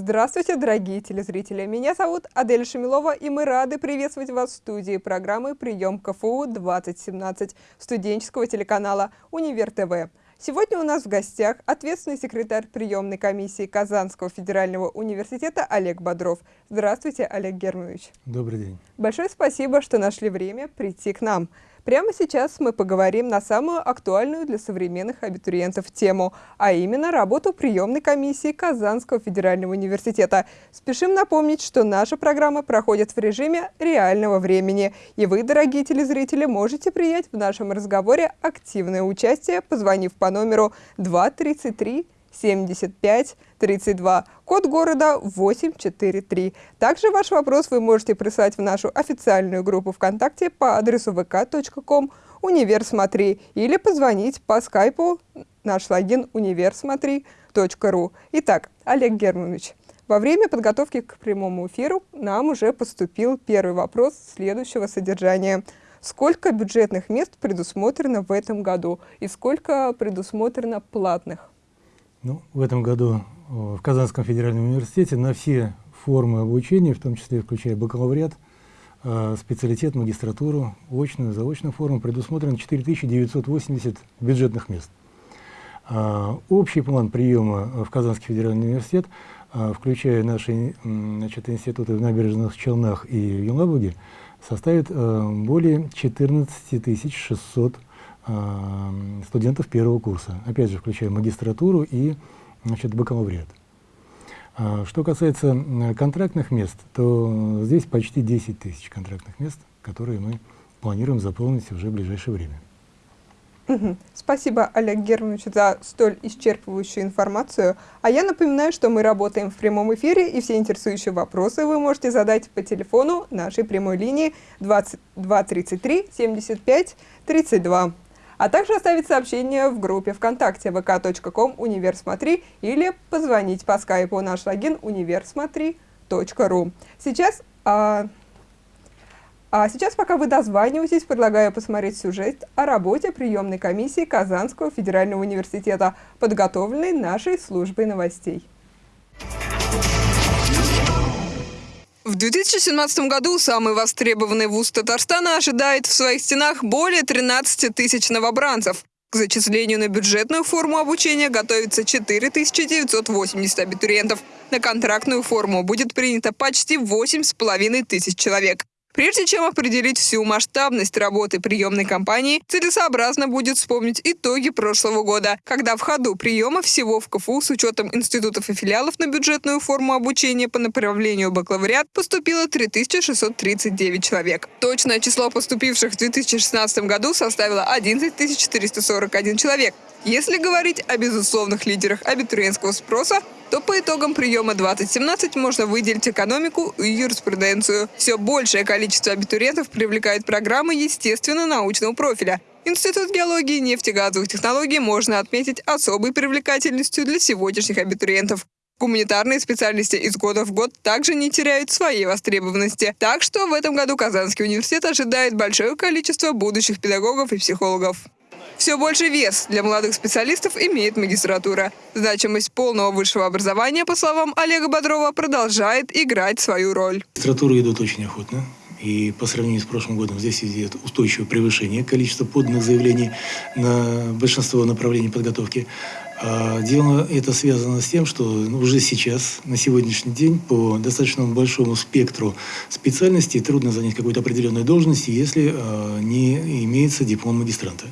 Здравствуйте, дорогие телезрители! Меня зовут Адель Шамилова, и мы рады приветствовать вас в студии программы «Прием КФУ-2017» студенческого телеканала «Универ ТВ». Сегодня у нас в гостях ответственный секретарь приемной комиссии Казанского федерального университета Олег Бодров. Здравствуйте, Олег Германович. Добрый день. Большое спасибо, что нашли время прийти к нам. Прямо сейчас мы поговорим на самую актуальную для современных абитуриентов тему, а именно работу приемной комиссии Казанского федерального университета. Спешим напомнить, что наша программа проходит в режиме реального времени, и вы, дорогие телезрители, можете принять в нашем разговоре активное участие, позвонив по номеру 233 75 32, код города 843. Также ваш вопрос вы можете прислать в нашу официальную группу ВКонтакте по адресу vk.com универсмотри или позвонить по скайпу наш логин универсмотри.ру. Итак, Олег Германович, во время подготовки к прямому эфиру нам уже поступил первый вопрос следующего содержания. Сколько бюджетных мест предусмотрено в этом году и сколько предусмотрено платных? Ну, в этом году в Казанском федеральном университете на все формы обучения, в том числе включая бакалавриат, э, специалитет, магистратуру, очную, заочную форму, предусмотрено 4980 бюджетных мест. Э, общий план приема в Казанский федеральный университет, э, включая наши значит, институты в Набережных Челнах и Елабуге, составит более 14 600 студентов первого курса, опять же, включая магистратуру и значит, бакалавриат. А, что касается контрактных мест, то здесь почти 10 тысяч контрактных мест, которые мы планируем заполнить уже в ближайшее время. Спасибо, Олег Германович, за столь исчерпывающую информацию. А я напоминаю, что мы работаем в прямом эфире, и все интересующие вопросы вы можете задать по телефону нашей прямой линии 2233 75 32 а также оставить сообщение в группе ВКонтакте vk.com универсмотри или позвонить по скайпу наш логин универсмотри.ру. Сейчас, а, а сейчас, пока вы дозваниваетесь, предлагаю посмотреть сюжет о работе приемной комиссии Казанского федерального университета, подготовленной нашей службой новостей. В 2017 году самый востребованный вуз Татарстана ожидает в своих стенах более 13 тысяч новобранцев. К зачислению на бюджетную форму обучения готовится 4980 абитуриентов. На контрактную форму будет принято почти 8,5 тысяч человек. Прежде чем определить всю масштабность работы приемной кампании, целесообразно будет вспомнить итоги прошлого года, когда в ходу приема всего в КФУ с учетом институтов и филиалов на бюджетную форму обучения по направлению бакалавриат поступило 3639 человек. Точное число поступивших в 2016 году составило 11 441 человек. Если говорить о безусловных лидерах абитуриентского спроса, то по итогам приема 2017 можно выделить экономику и юриспруденцию. Все большее количество абитуриентов привлекает программы естественно-научного профиля. Институт геологии и нефтегазовых технологий можно отметить особой привлекательностью для сегодняшних абитуриентов. Гуманитарные специальности из года в год также не теряют своей востребованности. Так что в этом году Казанский университет ожидает большое количество будущих педагогов и психологов. Все больше вес для молодых специалистов имеет магистратура. Значимость полного высшего образования, по словам Олега Бодрова, продолжает играть свою роль. Магистратуры идут очень охотно. И по сравнению с прошлым годом здесь идет устойчивое превышение количества поданных заявлений на большинство направлений подготовки. А дело это связано с тем, что уже сейчас, на сегодняшний день, по достаточно большому спектру специальностей трудно занять какую-то определенную должность, если а, не имеется диплом магистранта.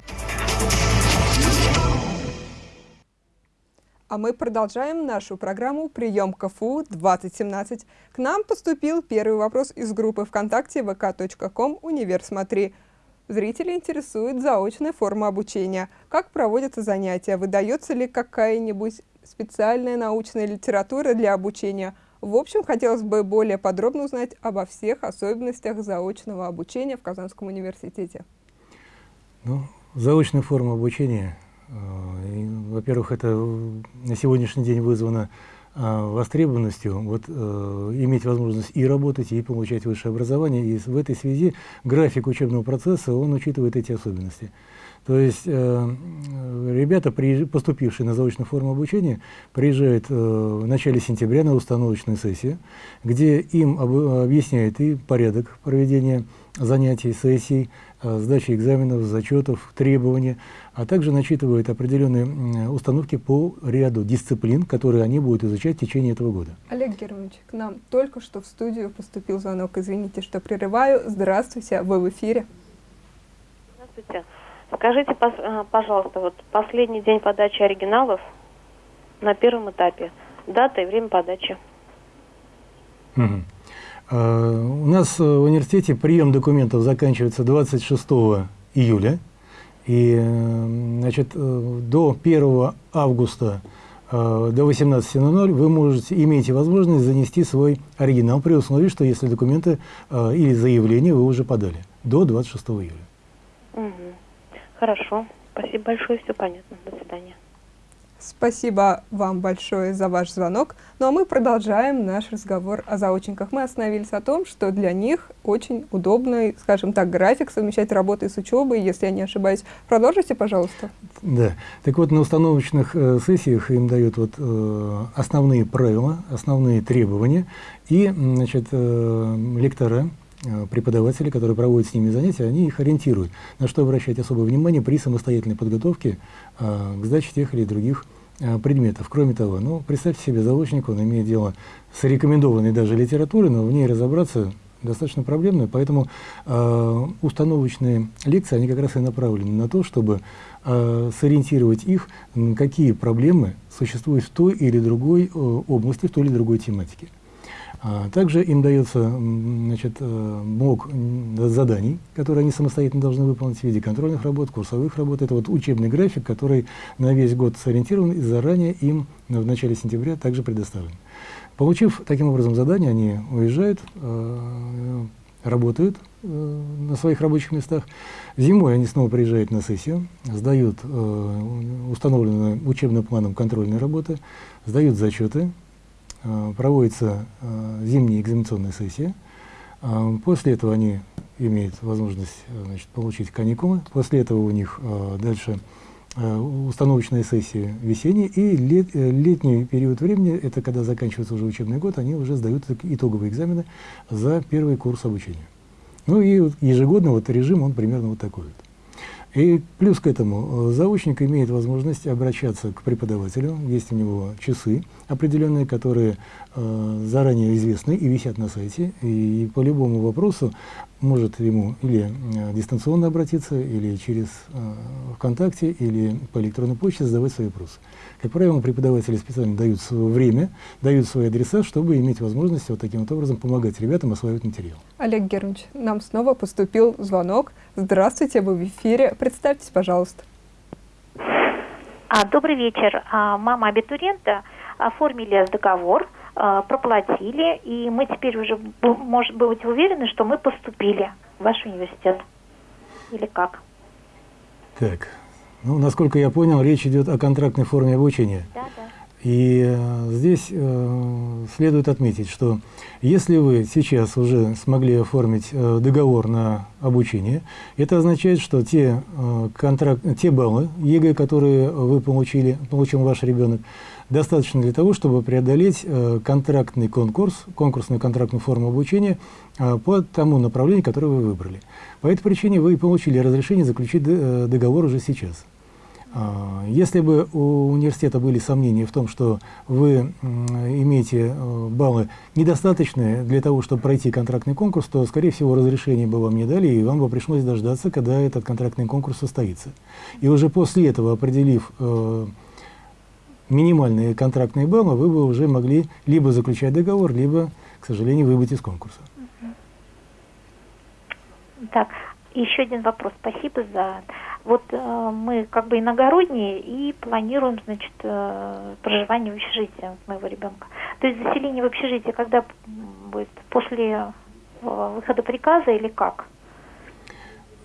А мы продолжаем нашу программу «Прием КФУ-2017». К нам поступил первый вопрос из группы ВКонтакте vk.com «Универсмотри». Зрители интересует заочная форма обучения. Как проводятся занятия? Выдается ли какая-нибудь специальная научная литература для обучения? В общем, хотелось бы более подробно узнать обо всех особенностях заочного обучения в Казанском университете. Ну, заочная форма обучения – Э, во-первых, это на сегодняшний день вызвано востребованностью вот, э, иметь возможность и работать, и получать высшее образование. И в этой связи график учебного процесса, он учитывает эти особенности. То есть э, ребята, поступившие на заочную форму обучения, приезжают э, в начале сентября на установочную сессию, где им об, объясняют и порядок проведения занятий, сессий, э, сдачи экзаменов, зачетов, требования, а также начитывают определенные установки по ряду дисциплин, которые они будут изучать в течение этого года. Олег Германович, к нам только что в студию поступил звонок. Извините, что прерываю. Здравствуйте, вы в эфире. Здравствуйте. Скажите, э, пожалуйста, вот последний день подачи оригиналов на первом этапе, дата и время подачи. Угу. У нас в университете прием документов заканчивается 26 июля. И значит, э, до 1 августа до 18.00 вы можете, имеете возможность занести свой оригинал при условии, что если документы или заявление вы уже подали до 26 июля. Угу. Хорошо. Спасибо большое, все понятно. До свидания. Спасибо вам большое за ваш звонок. Ну а мы продолжаем наш разговор о заочниках. Мы остановились о том, что для них очень удобный, скажем так, график совмещать работу с учебой, если я не ошибаюсь. Продолжите, пожалуйста. Да. Так вот, на установочных э, сессиях им дают вот, э, основные правила, основные требования, и значит, э, лектора Э, преподаватели, которые проводят с ними занятия, они их ориентируют, на что обращать особое внимание при самостоятельной подготовке э, к сдаче тех или других предметов. Кроме того, ну, представьте себе заочник, он имеет дело с рекомендованной даже литературой, но в ней разобраться достаточно проблемно, поэтому э, установочные лекции, они как раз и направлены на то, чтобы э, сориентировать их, какие проблемы существуют в той или другой э, области, в той или другой тематике. А также им дается значит, э, блок заданий, которые они самостоятельно должны выполнить в виде контрольных работ, курсовых работ. Это вот учебный график, который на весь год сориентирован и заранее им в начале сентября также предоставлен. Получив таким образом задание, они уезжают, э, работают э, на своих рабочих местах. Зимой они снова приезжают на сессию, сдают установленные учебным планом контрольные работы, сдают зачеты, Э, проводится э, зимняя экзаменационная сессия. Э, после этого они имеют возможность значит, получить каникулы. После этого у них дальше установочная сессия весенняя. И лет, летний период времени, это когда заканчивается уже учебный год, они уже сдают итоговые экзамены за первый курс обучения. Ну и ежегодно вот режим, он примерно вот такой вот. И плюс к этому, э, заочник имеет возможность обращаться к преподавателю, есть у него часы определенные, которые заранее известны и висят на сайте, и по любому вопросу может ему или э, дистанционно обратиться, или через э, ВКонтакте, или по электронной почте задавать свои вопросы. Как правило, преподаватели специально дают свое время, дают свои адреса, чтобы иметь возможность вот таким вот образом помогать ребятам осваивать материал. Олег Германович, нам снова поступил звонок. Здравствуйте, вы в эфире. Представьтесь, пожалуйста. А, добрый вечер. А, мама абитуриента оформили договор, проплатили, и мы теперь уже можем быть уверены, что мы поступили в ваш университет. Или как? Так, ну, насколько я понял, речь идет о контрактной форме обучения. Да, да. И э, здесь э, следует отметить, что если вы сейчас уже смогли оформить э, договор на обучение, это означает, что те, э, контракт, те баллы ЕГЭ, которые вы получили, получил ваш ребенок, достаточно для того, чтобы преодолеть э, контрактный конкурс, конкурсную контрактную форму обучения э, по тому направлению, которое вы выбрали. По этой причине вы получили разрешение заключить э, договор уже сейчас. А, если бы у университета были сомнения в том, что вы имеете баллы недостаточные для того, чтобы пройти контрактный конкурс, то, скорее всего, разрешение бы вам не дали, и вам бы пришлось дождаться, когда этот контрактный конкурс состоится. И уже после этого, определив минимальные контрактные баллы, вы бы уже могли либо заключать договор, либо, к сожалению, выбыть из конкурса. Так, еще один вопрос. Спасибо за вот э, мы как бы иногородние и планируем, значит, э, проживание в общежитии моего ребенка. То есть заселение в общежитие когда будет? После э, выхода приказа или как?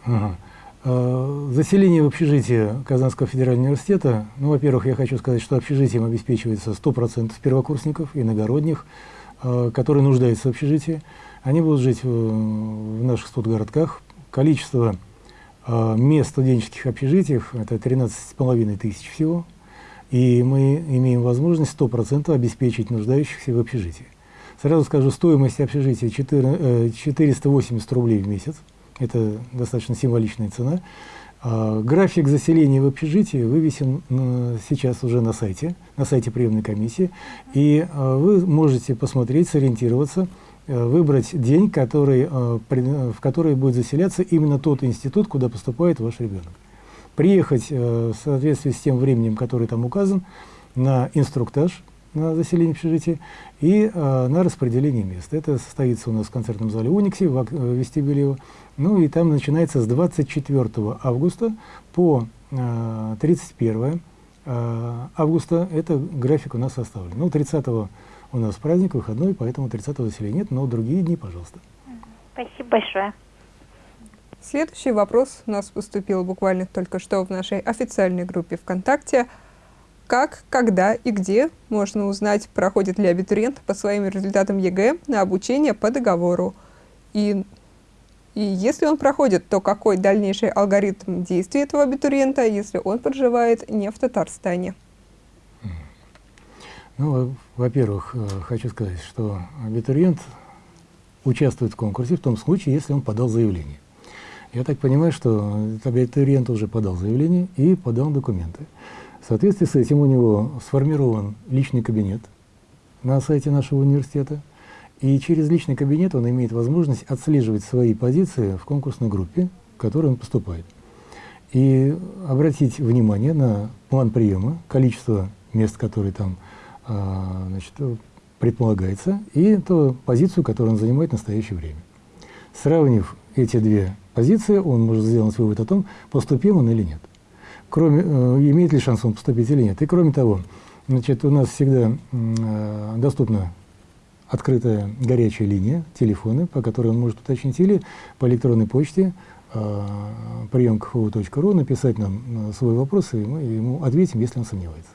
Ага. Э, Заселение в общежитие Казанского федерального университета, ну, во-первых, я хочу сказать, что общежитием обеспечивается 100% первокурсников, иногородних, э, которые нуждаются в общежитии. Они будут жить в, наших студгородках. Количество э, мест в студенческих общежитиях – это 13,5 тысяч всего. И мы имеем возможность 100% обеспечить нуждающихся в общежитии. Сразу скажу, стоимость общежития 4, 480 рублей в месяц. Это достаточно символичная цена. А, график заселения в общежитии вывесен э, сейчас уже на сайте, на сайте приемной комиссии. И а, вы можете посмотреть, сориентироваться, э, выбрать день, который, э, в который будет заселяться именно тот институт, куда поступает ваш ребенок. Приехать в соответствии с тем временем, который там указан, на инструктаж на заселение общежития и э, на распределение мест. Это состоится у нас в концертном зале Уникси, в, в вестибюле. Ну и там начинается с 24 августа по э, 31 э, августа. Это график у нас составлен. Ну, 30 у нас праздник, выходной, поэтому 30 заселения нет, но другие дни, пожалуйста. Спасибо большое. Следующий вопрос у нас поступил буквально только что в нашей официальной группе ВКонтакте – как, когда и где можно узнать, проходит ли абитуриент по своим результатам ЕГЭ на обучение по договору. И, и если он проходит, то какой дальнейший алгоритм действий этого абитуриента, если он проживает не в Татарстане? Ну, во-первых, э, хочу сказать, что абитуриент участвует в конкурсе в том случае, если он подал заявление. Я так понимаю, что абитуриент уже подал заявление и подал документы. Соответствии с этим у него сформирован личный кабинет на сайте нашего университета, и через личный кабинет он имеет возможность отслеживать свои позиции в конкурсной группе, в которой он поступает. И обратить внимание на план приема, количество мест, которые там а, значит, предполагается, и ту позицию, которую он занимает в настоящее время. Сравнив эти две позиции, он может сделать вывод о том, поступил он или нет кроме, э, имеет ли шанс он поступить или нет. И кроме того, значит, у нас всегда э, доступна открытая горячая линия, телефоны, по которой он может уточнить, или по электронной почте э, прием.кфу.ру написать нам свой вопрос, и мы ему ответим, если он сомневается.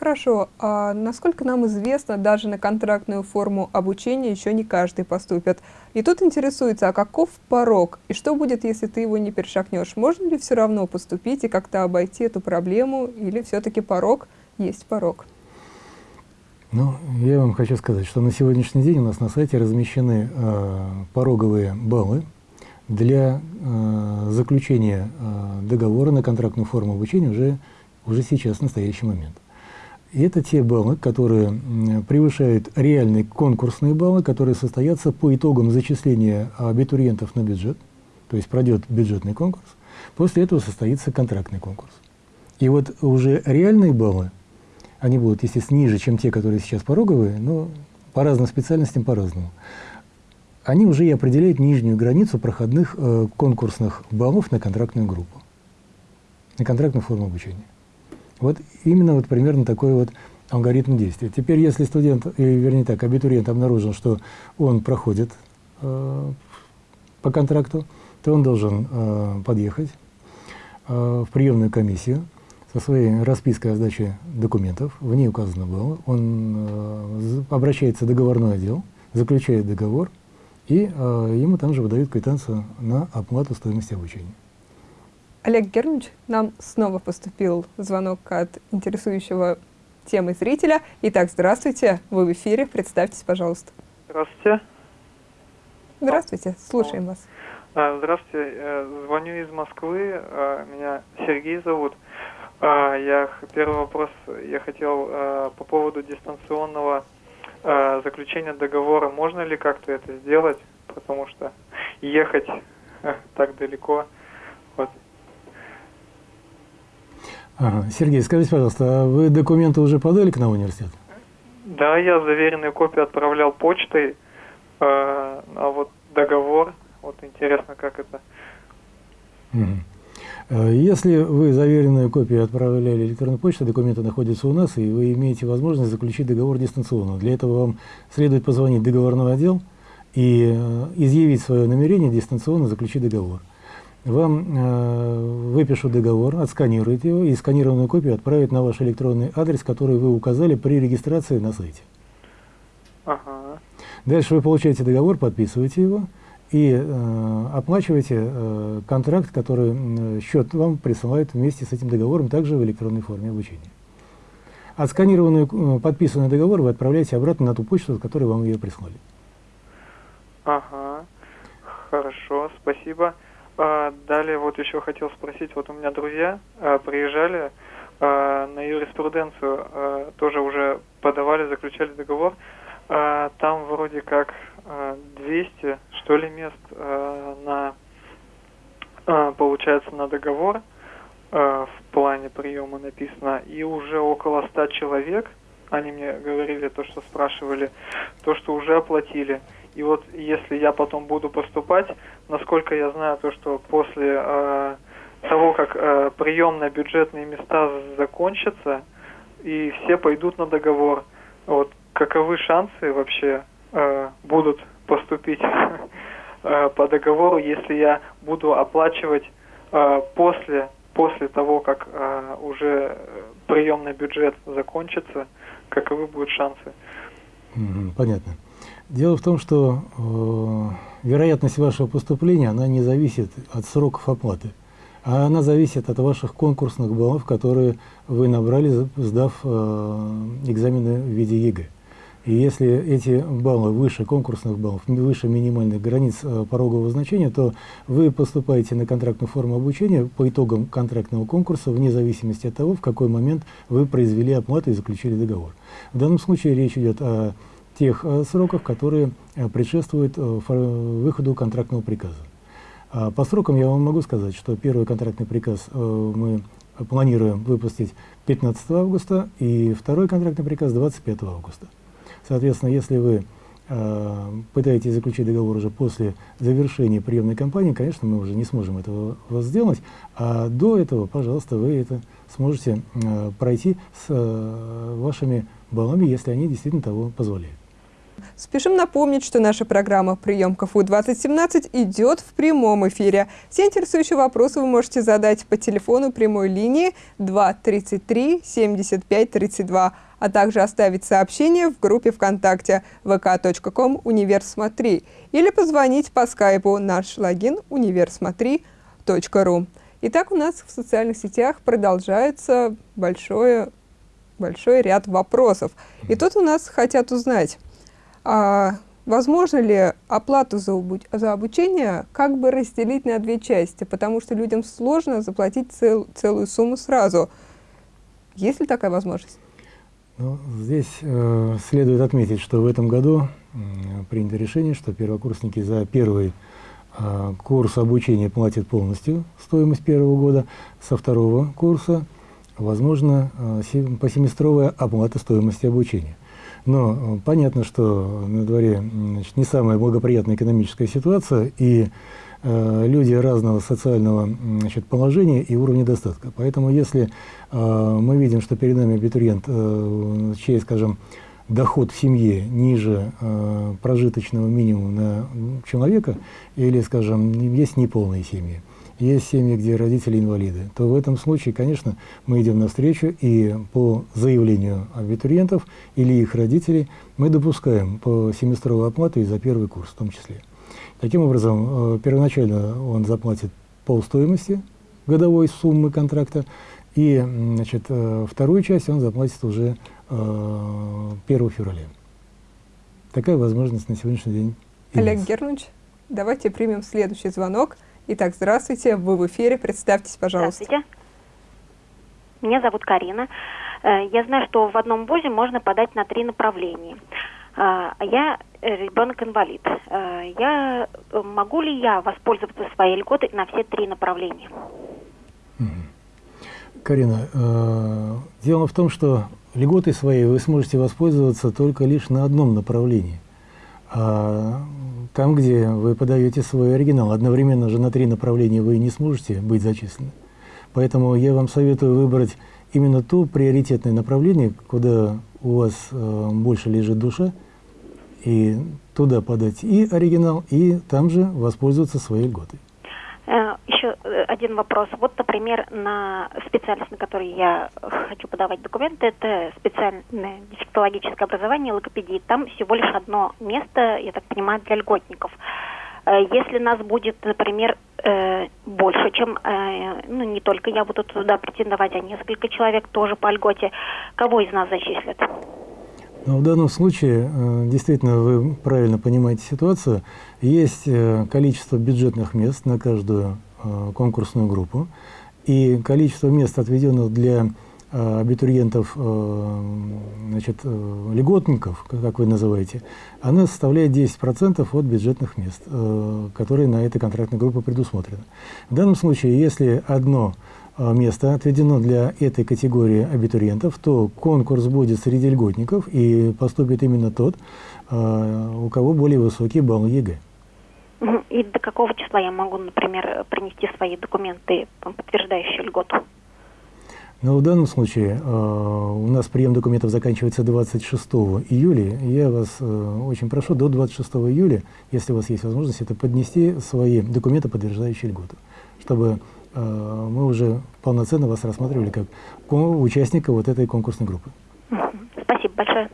Хорошо. А насколько нам известно, даже на контрактную форму обучения еще не каждый поступит. И тут интересуется, а каков порог? И что будет, если ты его не перешагнешь? Можно ли все равно поступить и как-то обойти эту проблему? Или все-таки порог есть порог? Ну, я вам хочу сказать, что на сегодняшний день у нас на сайте размещены э, пороговые баллы для э, заключения э, договора на контрактную форму обучения уже, уже сейчас, в настоящий момент. И это те баллы, которые превышают реальные конкурсные баллы, которые состоятся по итогам зачисления абитуриентов на бюджет, то есть пройдет бюджетный конкурс, после этого состоится контрактный конкурс. И вот уже реальные баллы, они будут, естественно, ниже, чем те, которые сейчас пороговые, но по разным специальностям по-разному. Они уже и определяют нижнюю границу проходных э, конкурсных баллов на контрактную группу, на контрактную форму обучения. Вот именно вот примерно такой вот алгоритм действия. Теперь, если студент, или вернее так, абитуриент обнаружил, что он проходит э, по контракту, то он должен э, подъехать э, в приемную комиссию со своей распиской о сдаче документов, в ней указано было, он э, обращается в договорной отдел, заключает договор, и э, ему там же выдают квитанцию на оплату стоимости обучения. Олег Германович, нам снова поступил звонок от интересующего темы зрителя. Итак, здравствуйте, вы в эфире, представьтесь, пожалуйста. Здравствуйте. Здравствуйте, слушаем вас. А, здравствуйте, э, звоню из Москвы, а, меня Сергей зовут. А, я первый вопрос я хотел по поводу дистанционного заключения договора. Можно ли как-то это сделать, потому что ехать так далеко. Вот. Ага. Сергей, скажите, пожалуйста, а вы документы уже подали к нам в университет? Да, я заверенную копию отправлял почтой, э, а вот договор, вот интересно, как это. Угу. Если вы заверенную копию отправляли электронной почтой, документы находятся у нас, и вы имеете возможность заключить договор дистанционно. Для этого вам следует позвонить в договорной отдел и э, изъявить свое намерение дистанционно заключить договор. Вам э, выпишут договор, отсканируют его и сканированную копию отправят на ваш электронный адрес, который вы указали при регистрации на сайте. Ага. Дальше вы получаете договор, подписываете его и э, оплачиваете э, контракт, который э, счет вам присылает вместе с этим договором, также в электронной форме обучения. Отсканированный, э, подписанный договор вы отправляете обратно на ту почту, с которой вам ее прислали. Ага. Хорошо, спасибо. А, далее вот еще хотел спросить, вот у меня друзья а, приезжали а, на юриспруденцию, а, тоже уже подавали, заключали договор. А, там вроде как а, 200, что ли, мест а, на, а, получается, на договор а, в плане приема написано, и уже около 100 человек, они мне говорили то, что спрашивали, то, что уже оплатили. И вот если я потом буду поступать, насколько я знаю, то, что после э, того, как э, приемные бюджетные места закончатся, и все пойдут на договор, вот каковы шансы вообще э, будут поступить э, по договору, если я буду оплачивать э, после после того, как э, уже приемный бюджет закончится, каковы будут шансы? Понятно. Дело в том, что э, вероятность вашего поступления, она не зависит от сроков оплаты, а она зависит от ваших конкурсных баллов, которые вы набрали, сдав э, экзамены в виде ЕГЭ. И если эти баллы выше конкурсных баллов, выше минимальных границ э, порогового значения, то вы поступаете на контрактную форму обучения по итогам контрактного конкурса, вне зависимости от того, в какой момент вы произвели оплату и заключили договор. В данном случае речь идет о тех э, сроках, которые э, предшествуют э, выходу контрактного приказа. А По срокам я вам могу сказать, что первый контрактный приказ мы планируем выпустить 15 августа и второй контрактный приказ 25 августа. Соответственно, если вы пытаетесь заключить договор уже после завершения приемной кампании, конечно, мы уже не сможем этого сделать, а до этого, пожалуйста, вы это сможете пройти с вашими баллами, если они действительно того позволяют. Спешим напомнить, что наша программа «Прием КФУ-2017» идет в прямом эфире. Все интересующие вопросы вы можете задать по телефону прямой линии 233 75 32, а также оставить сообщение в группе ВКонтакте vk.com «Универсмотри» или позвонить по скайпу наш логин универсмотри.ру. Итак, у нас в социальных сетях продолжается большое, большой ряд вопросов. И тут у нас хотят узнать, а возможно ли оплату за, за обучение как бы разделить на две части, потому что людям сложно заплатить цел- целую сумму сразу. Есть ли такая возможность? Ну, здесь э, следует отметить, что в этом году м, принято решение, что первокурсники за первый э, курс обучения платят полностью стоимость первого года, со второго курса возможно э, се- посеместровая оплата стоимости обучения. Но э, понятно, что на дворе значит, не самая благоприятная экономическая ситуация, и э, люди разного социального значит, положения и уровня достатка. Поэтому если э, мы видим, что перед нами абитуриент, э, чей, скажем, доход в семье ниже э, прожиточного минимума на человека, или, скажем, есть неполные семьи, есть семьи, где родители инвалиды, то в этом случае, конечно, мы идем навстречу и по заявлению абитуриентов или их родителей мы допускаем по семестровую оплату и за первый курс в том числе. Таким образом, э, первоначально он заплатит полстоимости годовой суммы контракта, и значит, э, вторую часть он заплатит уже э, 1 февраля. Такая возможность на сегодняшний день Олег. Германович, давайте примем следующий звонок. Итак, здравствуйте, вы в эфире, представьтесь, пожалуйста. Здравствуйте. Меня зовут Карина. Э, Я знаю, что в одном вузе можно подать на три направления. А Я ребенок-инвалид. Э, Я могу ли я воспользоваться своей льготой на все три направления? Карина, э, дело в том, что льготой своей вы сможете воспользоваться только лишь на одном направлении. А там, где вы подаете свой оригинал, одновременно же на три направления вы не сможете быть зачислены. Поэтому я вам советую выбрать именно то приоритетное направление, куда у вас э, больше лежит душа, и туда подать и оригинал, и там же воспользоваться своей льготой. Э, Еще э, один вопрос. Вот, например, на специальность, на которой я хочу подавать документы, это специальное дефектологическое образование, логопедии. Там всего лишь одно место, я так понимаю, для льготников. Э, Если нас будет, например, больше, чем, ну, не только я буду туда претендовать, а несколько человек тоже по льготе, кого из нас зачислят? Но в данном случае, э, действительно, вы правильно понимаете ситуацию. Есть э, количество бюджетных мест на каждую э, конкурсную группу, и количество мест, отведенных для абитуриентов, значит, льготников, как вы называете, она составляет 10% от бюджетных мест, которые на этой контрактной группе предусмотрены. В данном случае, если одно место отведено для этой категории абитуриентов, то конкурс будет среди льготников и поступит именно тот, э, у кого более высокий балл ЕГЭ. И до какого числа я могу, например, принести свои документы, подтверждающие льготу? Но в данном случае э, у нас прием документов заканчивается 26 июля. Я вас э, очень прошу до 26 июля, если у вас есть возможность, это поднести свои документы, подтверждающие льготу, чтобы мы уже полноценно вас рассматривали как участника вот этой конкурсной группы. Спасибо большое.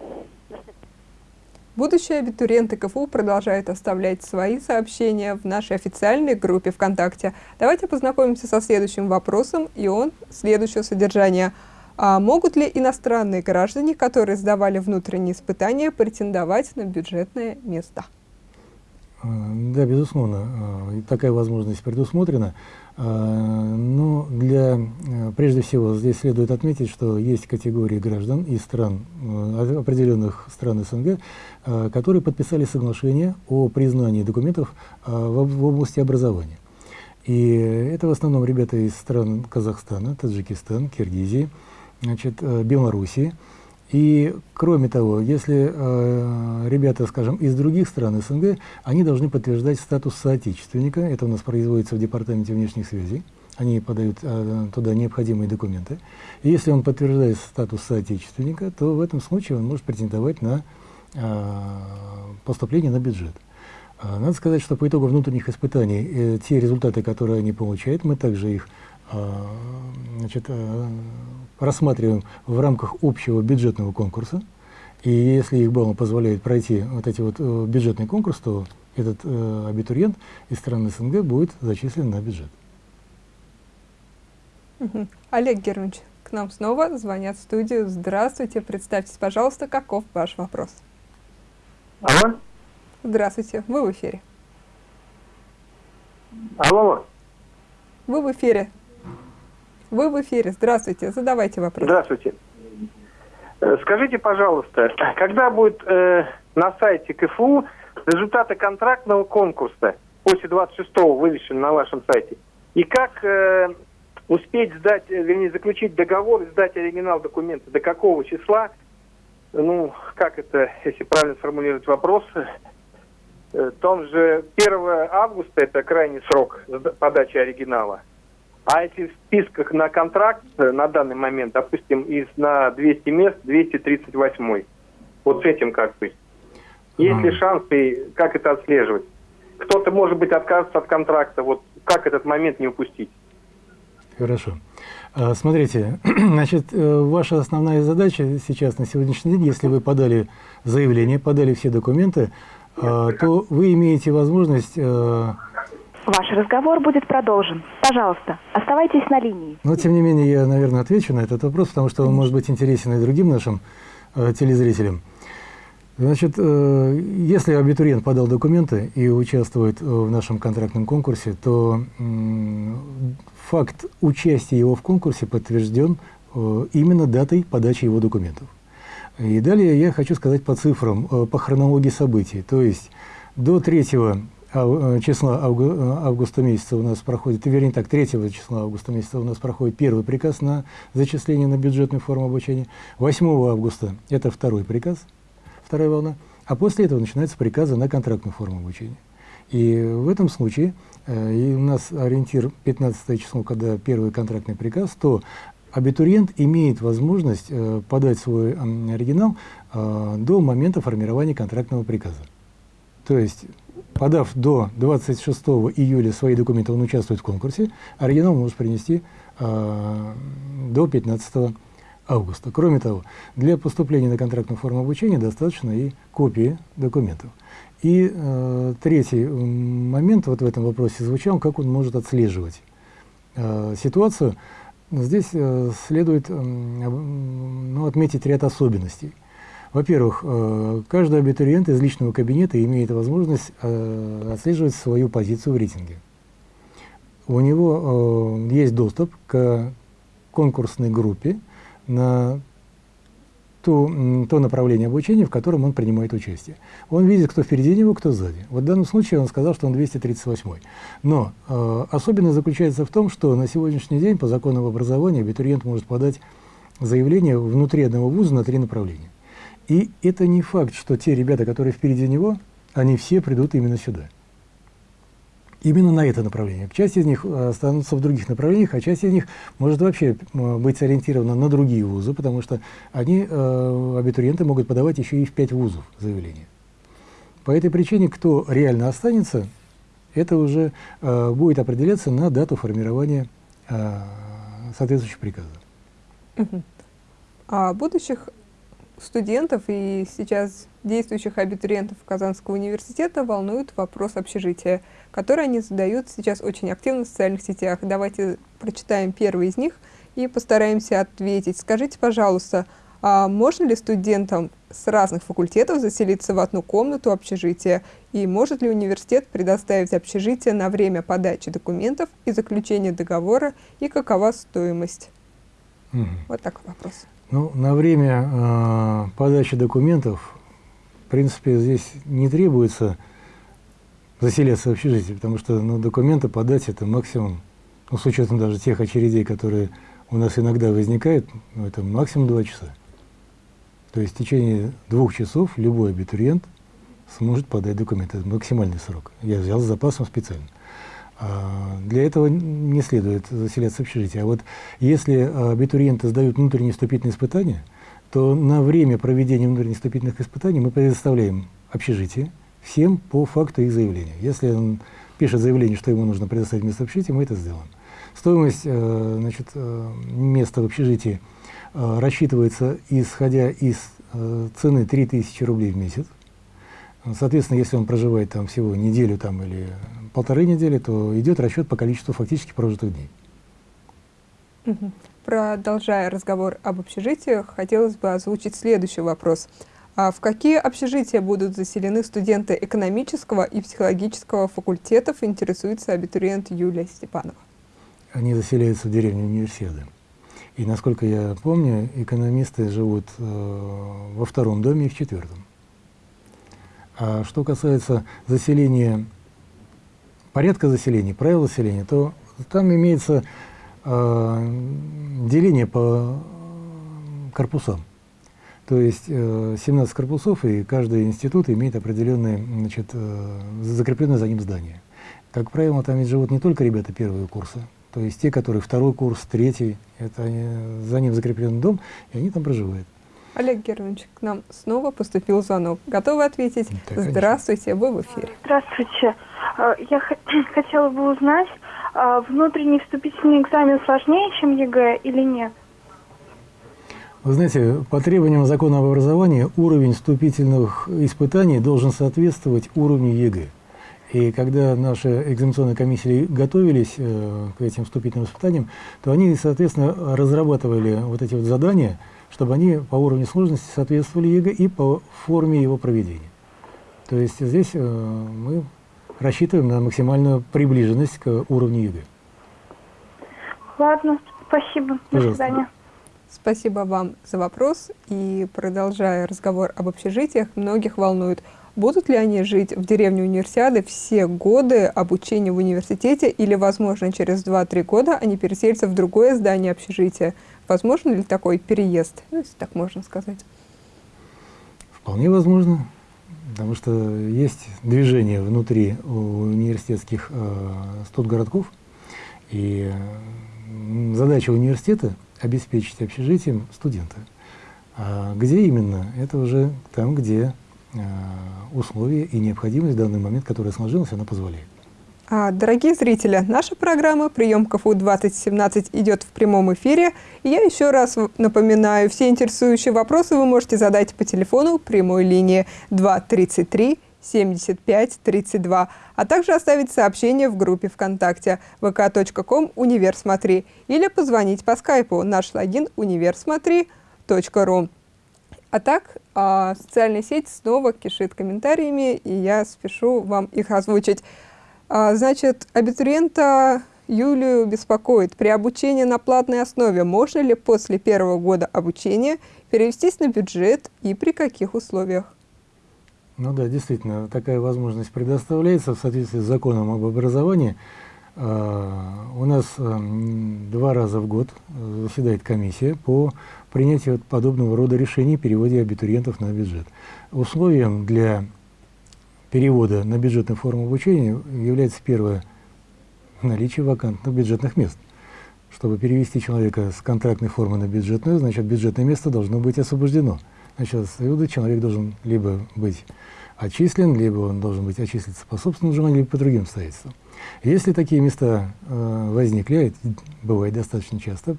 Будущие абитуриенты КФУ продолжают оставлять свои сообщения в нашей официальной группе ВКонтакте. Давайте познакомимся со следующим вопросом, и он следующего содержания. А могут ли иностранные граждане, которые сдавали внутренние испытания, претендовать на бюджетное место? Э, Да, безусловно, э, такая возможность предусмотрена. Э, Но для, э, прежде всего, здесь следует отметить, что есть категории граждан из стран, э, определенных стран СНГ, которые подписали соглашение о признании документов в об- в области образования. И это в основном ребята из стран Казахстана, Таджикистана, Киргизии, значит, Белоруссии. И кроме того, если э, ребята, скажем, из других стран СНГ, они должны подтверждать статус соотечественника. Это у нас производится в Департаменте внешних связей. Они подают э, туда необходимые документы. И если он подтверждает статус соотечественника, то в этом случае он может претендовать на э, поступление на бюджет. А, Надо сказать, что по итогу внутренних испытаний э, те результаты, которые они получают, мы также их а, значит, э, рассматриваем в рамках общего бюджетного конкурса. И если их баллы позволяют пройти вот эти вот э, бюджетный конкурс, то этот э, абитуриент из страны СНГ будет зачислен на бюджет. Олег Германович, к нам снова звонят в студию. Здравствуйте, представьтесь, пожалуйста, каков ваш вопрос? Алло? Здравствуйте, вы в эфире. Алло. Вы в эфире. Вы в эфире. Здравствуйте, задавайте вопрос. Здравствуйте. Э, Скажите, пожалуйста, когда будет э, на сайте КФУ результаты контрактного конкурса после 26-го вывешены на вашем сайте? И как э, успеть сдать, э, вернее, заключить договор и сдать оригинал документа? До какого числа? Ну, как это, если правильно сформулировать вопрос? Э, том же 1 августа это крайний срок подачи оригинала. А если в списках на контракт э, на данный момент, допустим, из на 200 мест 238, вот с этим как быть? Есть ли Ага. шанс и как это отслеживать? Кто-то, может быть, откажется от контракта, вот как этот момент не упустить? Хорошо. А, Смотрите, значит, э, ваша основная задача сейчас, на сегодняшний день, если вы подали заявление, подали все документы, а, то вы имеете возможность, э, Ваш разговор будет продолжен. Пожалуйста, оставайтесь на линии. но тем не менее я, наверное, отвечу на этот вопрос, потому что он может быть интересен и другим нашим э, телезрителям. Значит, э, если абитуриент подал документы и участвует э, в нашем контрактном конкурсе, то м, факт участия его в конкурсе подтвержден э, именно датой подачи его документов. И далее я хочу сказать по цифрам, э, по хронологии событий. То есть до 3 ав- э, числа авгу- э, августа месяца у нас проходит, вернее так, 3 числа августа месяца у нас проходит первый приказ на зачисление на бюджетную форму обучения. 8 августа это второй приказ, вторая волна. А после этого начинаются приказы на контрактную форму обучения. И в этом случае, э, и у нас ориентир 15 число, когда первый контрактный приказ, то абитуриент имеет возможность э, подать свой оригинал э, до момента формирования контрактного приказа. То есть подав до 26 июля свои документы, он участвует в конкурсе, оригинал может принести э, до 15 августа. Кроме того, для поступления на контрактную форму обучения достаточно и копии документов. И э, третий момент вот в этом вопросе звучал, как он может отслеживать э, ситуацию. Здесь э, следует э, ну, отметить ряд особенностей. Во-первых, э, каждый абитуриент из личного кабинета имеет возможность э, отслеживать свою позицию в рейтинге. У него э, есть доступ к конкурсной группе на ту, то направление обучения, в котором он принимает участие. Он видит, кто впереди него, кто сзади. Вот в данном случае он сказал, что он 238 -й. Но э, особенность заключается в том, что на сегодняшний день по закону об образовании абитуриент может подать заявление внутри одного вуза на три направления. И это не факт, что те ребята, которые впереди него, они все придут именно сюда именно на это направление. Часть из них э, останутся в других направлениях, а часть из них может вообще быть ориентирована на другие вузы, потому что они, э, абитуриенты, могут подавать еще и в пять вузов заявление. По этой причине, кто реально останется, это уже э, будет определяться на дату формирования э, соответствующего приказа. А будущих студентов и сейчас действующих абитуриентов Казанского университета волнует вопрос общежития, который они задают сейчас очень активно в социальных сетях. Давайте прочитаем первый из них и постараемся ответить. Скажите, пожалуйста, а можно ли студентам с разных факультетов заселиться в одну комнату общежития? И может ли университет предоставить общежитие на время подачи документов и заключения договора? И какова стоимость? Угу. Вот такой вопрос. Ну, на время э, подачи документов, в принципе, здесь не требуется заселяться в общежитие, потому что ну, документы подать это максимум, ну, с учетом даже тех очередей, которые у нас иногда возникают, ну, это максимум два часа. То есть в течение двух часов любой абитуриент сможет подать документы. Это максимальный срок. Я взял с запасом специально. А для этого не следует заселяться в общежитие. А вот если абитуриенты сдают внутренние вступительные испытания, то на время проведения внутренних вступительных испытаний мы предоставляем общежитие всем по факту их заявления. Если он пишет заявление, что ему нужно предоставить место в общежитии, мы это сделаем. Стоимость э, значит, э, места в общежитии э, рассчитывается, исходя из цены 3000 рублей в месяц. Соответственно, если он проживает там всего неделю там, или полторы недели, то идет расчет по количеству фактически прожитых дней. Продолжая разговор об общежитиях, хотелось бы озвучить следующий вопрос. А в какие общежития будут заселены студенты экономического и психологического факультетов, интересуется абитуриент Юлия Степанова? Они заселяются в деревню универсиады. И, насколько я помню, экономисты живут э, во втором доме и в четвертом. А что касается заселения порядка заселения, правил заселения, то там имеется э, деление по корпусам. То есть э, 17 корпусов, и каждый институт имеет определенное, значит, э, закрепленное за ним здание. Как правило, там ведь живут не только ребята первого курса, то есть те, которые второй курс, третий, это они, за ним закреплен дом, и они там проживают. Олег Германович, к нам снова поступил звонок. Готовы ответить? Да, Здравствуйте, вы в эфире. Здравствуйте. Э, я хотела бы узнать, а внутренний вступительный экзамен сложнее, чем ЕГЭ или нет? Вы знаете, по требованиям закона об образовании уровень вступительных испытаний должен соответствовать уровню ЕГЭ. И когда наши экзаменационные комиссии готовились э, к этим вступительным испытаниям, то они, соответственно, разрабатывали вот эти вот задания, чтобы они по уровню сложности соответствовали ЕГЭ и по форме его проведения. То есть здесь э, мы рассчитываем на максимальную приближенность к уровню ЕГЭ. Ладно, спасибо. До Пожалуйста. свидания. Спасибо вам за вопрос. И продолжая разговор об общежитиях, многих волнует, будут ли они жить в деревне универсиады все годы обучения в университете или, возможно, через 2-3 года они переселятся в другое здание общежития. Возможно ли такой переезд, ну, если так можно сказать? Вполне возможно, потому что есть движение внутри университетских э, студгородков, и э, задача университета – обеспечить общежитием студента. А где именно? Это уже там, где условия и необходимость в данный момент, которая сложилась, она позволяет. А, Дорогие зрители, наша программа «Прием КФУ 2017» идет в прямом эфире. И я еще раз напоминаю, все интересующие вопросы вы можете задать по телефону прямой линии 233 75 32, а также оставить сообщение в группе ВКонтакте vk.com «Универсмотри» или позвонить по скайпу наш логин универсмотри.ру. А так, а, социальная сеть снова кишит комментариями, и я спешу вам их озвучить. А, Значит, абитуриента Юлию беспокоит, при обучении на платной основе можно ли после первого года обучения перевестись на бюджет и при каких условиях? Ну да, действительно, такая возможность предоставляется в соответствии с законом об образовании. А, У нас м, два раза в год э, заседает комиссия по принятию подобного рода решений, переводе абитуриентов на бюджет. Условием для перевода на бюджетную форму обучения является первое наличие вакантных бюджетных мест. Чтобы перевести человека с контрактной формы на бюджетную, значит, бюджетное место должно быть освобождено. Значит, отсюда человек должен либо быть отчислен, либо он должен быть отчислиться по собственному желанию, либо по другим обстоятельствам. Если такие места э, возникли, это бывает достаточно часто,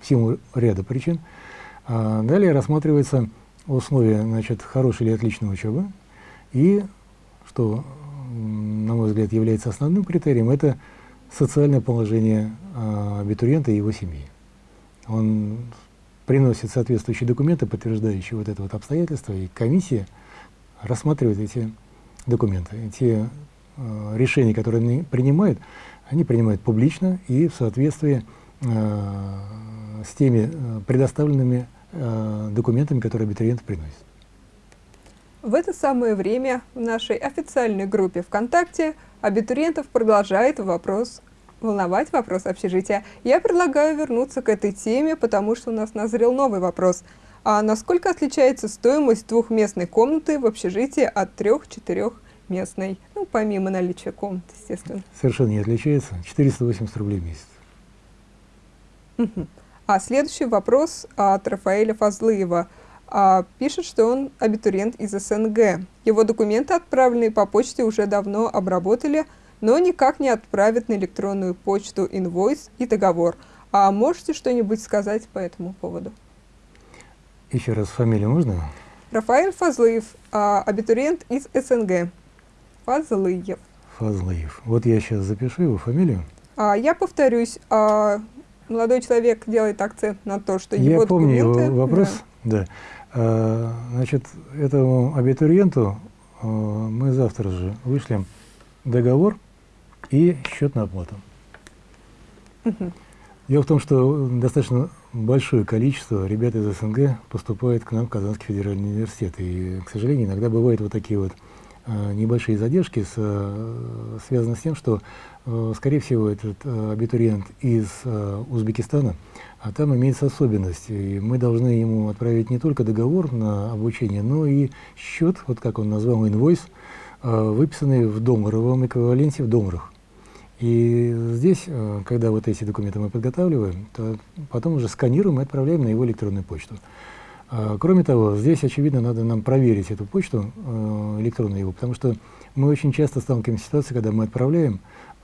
в силу ряда причин, а далее рассматривается условия значит, хорошей или отличной учебы, и, что, на мой взгляд, является основным критерием, это социальное положение а, абитуриента и его семьи. Он приносит соответствующие документы, подтверждающие вот это вот обстоятельство, и комиссия рассматривает эти документы. И те э, решения, которые они принимают, они принимают публично и в соответствии э, с теми э, предоставленными э, документами, которые абитуриент приносит. В это самое время в нашей официальной группе ВКонтакте абитуриентов продолжает вопрос волновать вопрос общежития. Я предлагаю вернуться к этой теме, потому что у нас назрел новый вопрос. А насколько отличается стоимость двухместной комнаты в общежитии от трех-четырехместной? Ну, помимо наличия комнат, естественно. Совершенно не отличается. 480 рублей в месяц. Мгм. А следующий вопрос от Рафаэля Фазлыева. А, пишет, что он абитуриент из СНГ. Его документы, отправленные по почте, уже давно обработали, но никак не отправят на электронную почту инвойс и договор. А можете что-нибудь сказать по этому поводу? Еще раз фамилию можно? Рафаэль Фазлыев, а, абитуриент из СНГ. Фазлыев. Фазлыев. Вот я сейчас запишу его фамилию. А, я повторюсь, а, молодой человек делает акцент на то, что его Я помню его вопрос. Да. Да. А, значит, этому абитуриенту а, мы завтра же вышлем договор и счет на оплату. Мгм. Дело в том, что достаточно большое количество ребят из СНГ поступает к нам в Казанский федеральный университет. И, к сожалению, иногда бывают вот такие вот а, небольшие задержки, с, связаны с тем, что, скорее всего, этот а, абитуриент из а, Узбекистана, а там имеется особенность. И мы должны ему отправить не только договор на обучение, но и счет, вот как он назвал, инвойс, выписанный в долларовом эквиваленте в долларах. И здесь, э, когда вот эти документы мы подготавливаем, то потом уже сканируем и отправляем на его электронную почту. Кроме того, здесь, очевидно, надо нам проверить эту почту, э, электронную его, потому что мы очень часто сталкиваемся с ситуацией, когда мы отправляем,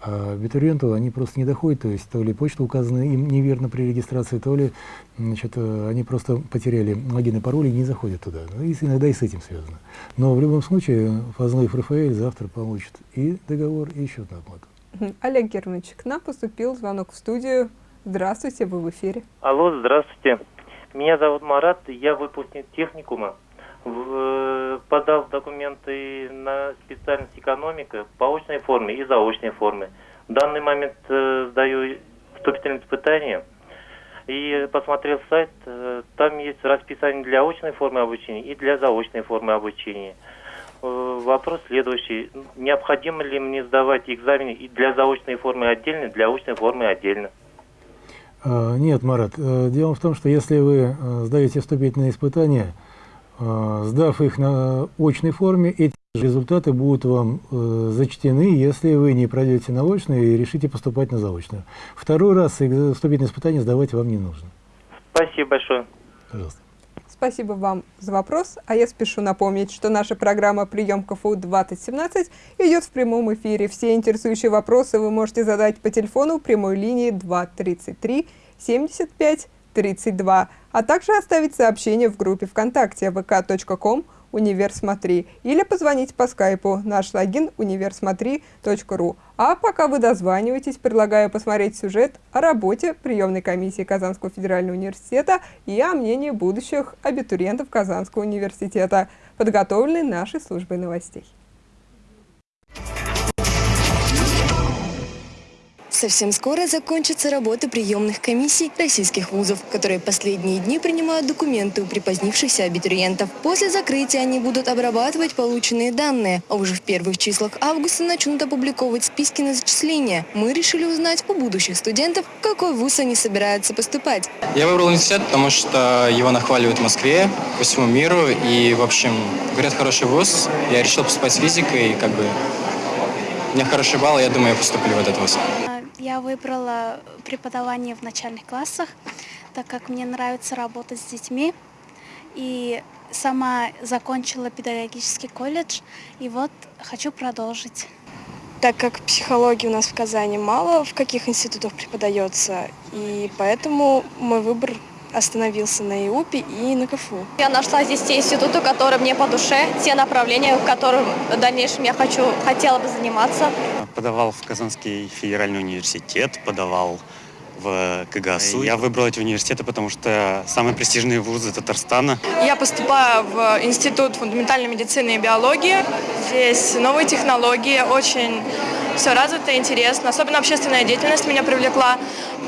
а абитуриенту они просто не доходят, то есть то ли почта указана им неверно при регистрации, то ли значит, они просто потеряли логин и пароль и не заходят туда. Ну, и иногда и с этим связано. Но в любом случае Фазлыев Рафаэль завтра получит и договор, и счет на оплату. Олег Германович, к нам поступил звонок в студию. Здравствуйте, вы в эфире. Алло, здравствуйте. Меня зовут Марат, я выпускник техникума. В- подал документы на специальность экономика по очной форме и заочной форме. В данный момент э, сдаю вступительные испытания и посмотрел сайт, э, там есть расписание для очной формы обучения и для заочной формы обучения. Э, Вопрос следующий. Необходимо ли мне сдавать экзамены и для заочной формы отдельно, для очной формы отдельно? Нет, Марат, э, дело в том, что если вы э, сдаете вступительные испытания, э, сдав их на очной форме, эти результаты будут вам э, зачтены, если вы не пройдете на очную и решите поступать на заочную. Второй раз вступительные испытания сдавать вам не нужно. Спасибо большое. Пожалуйста. спасибо вам за вопрос, а я спешу напомнить, что наша программа «Прием КФУ-2017» идет в прямом эфире. Все интересующие вопросы вы можете задать по телефону прямой линии 233 75 32, а также оставить сообщение в группе ВКонтакте vk.com «Универсмотри» или позвонить по скайпу наш логин универсмотри.ру. А пока вы дозваниваетесь, предлагаю посмотреть сюжет о работе приемной комиссии Казанского федерального университета и о мнении будущих абитуриентов Казанского университета, подготовленный нашей службой новостей. Совсем скоро закончатся работы приемных комиссий российских вузов, которые последние дни принимают документы у припозднившихся абитуриентов. После закрытия они будут обрабатывать полученные данные, а уже в первых числах августа начнут опубликовывать списки на зачисление. Мы решили узнать у будущих студентов, в какой вуз они собираются поступать. Я выбрал университет, потому что его нахваливают в Москве, по всему миру, и, в общем, говорят, хороший вуз. Я решил поступать с физикой, и как бы у меня хороший балл, я думаю, я поступлю в этот вуз. Я выбрала преподавание в начальных классах, так как мне нравится работать с детьми. И сама закончила педагогический колледж, и вот хочу продолжить. Так как психологии у нас в Казани мало, в каких институтах преподается, и поэтому мой выбор остановился на ИУПе и на КФУ. Я нашла здесь те институты, которые мне по душе, те направления, в которых в дальнейшем я хочу, хотела бы заниматься. Подавал в Казанский федеральный университет, подавал в КГСУ. Я выбрал эти университеты, потому что самые престижные вузы Татарстана. Я поступаю в Институт фундаментальной медицины и биологии. Здесь новые технологии, очень все развито, интересно. Особенно общественная деятельность меня привлекла.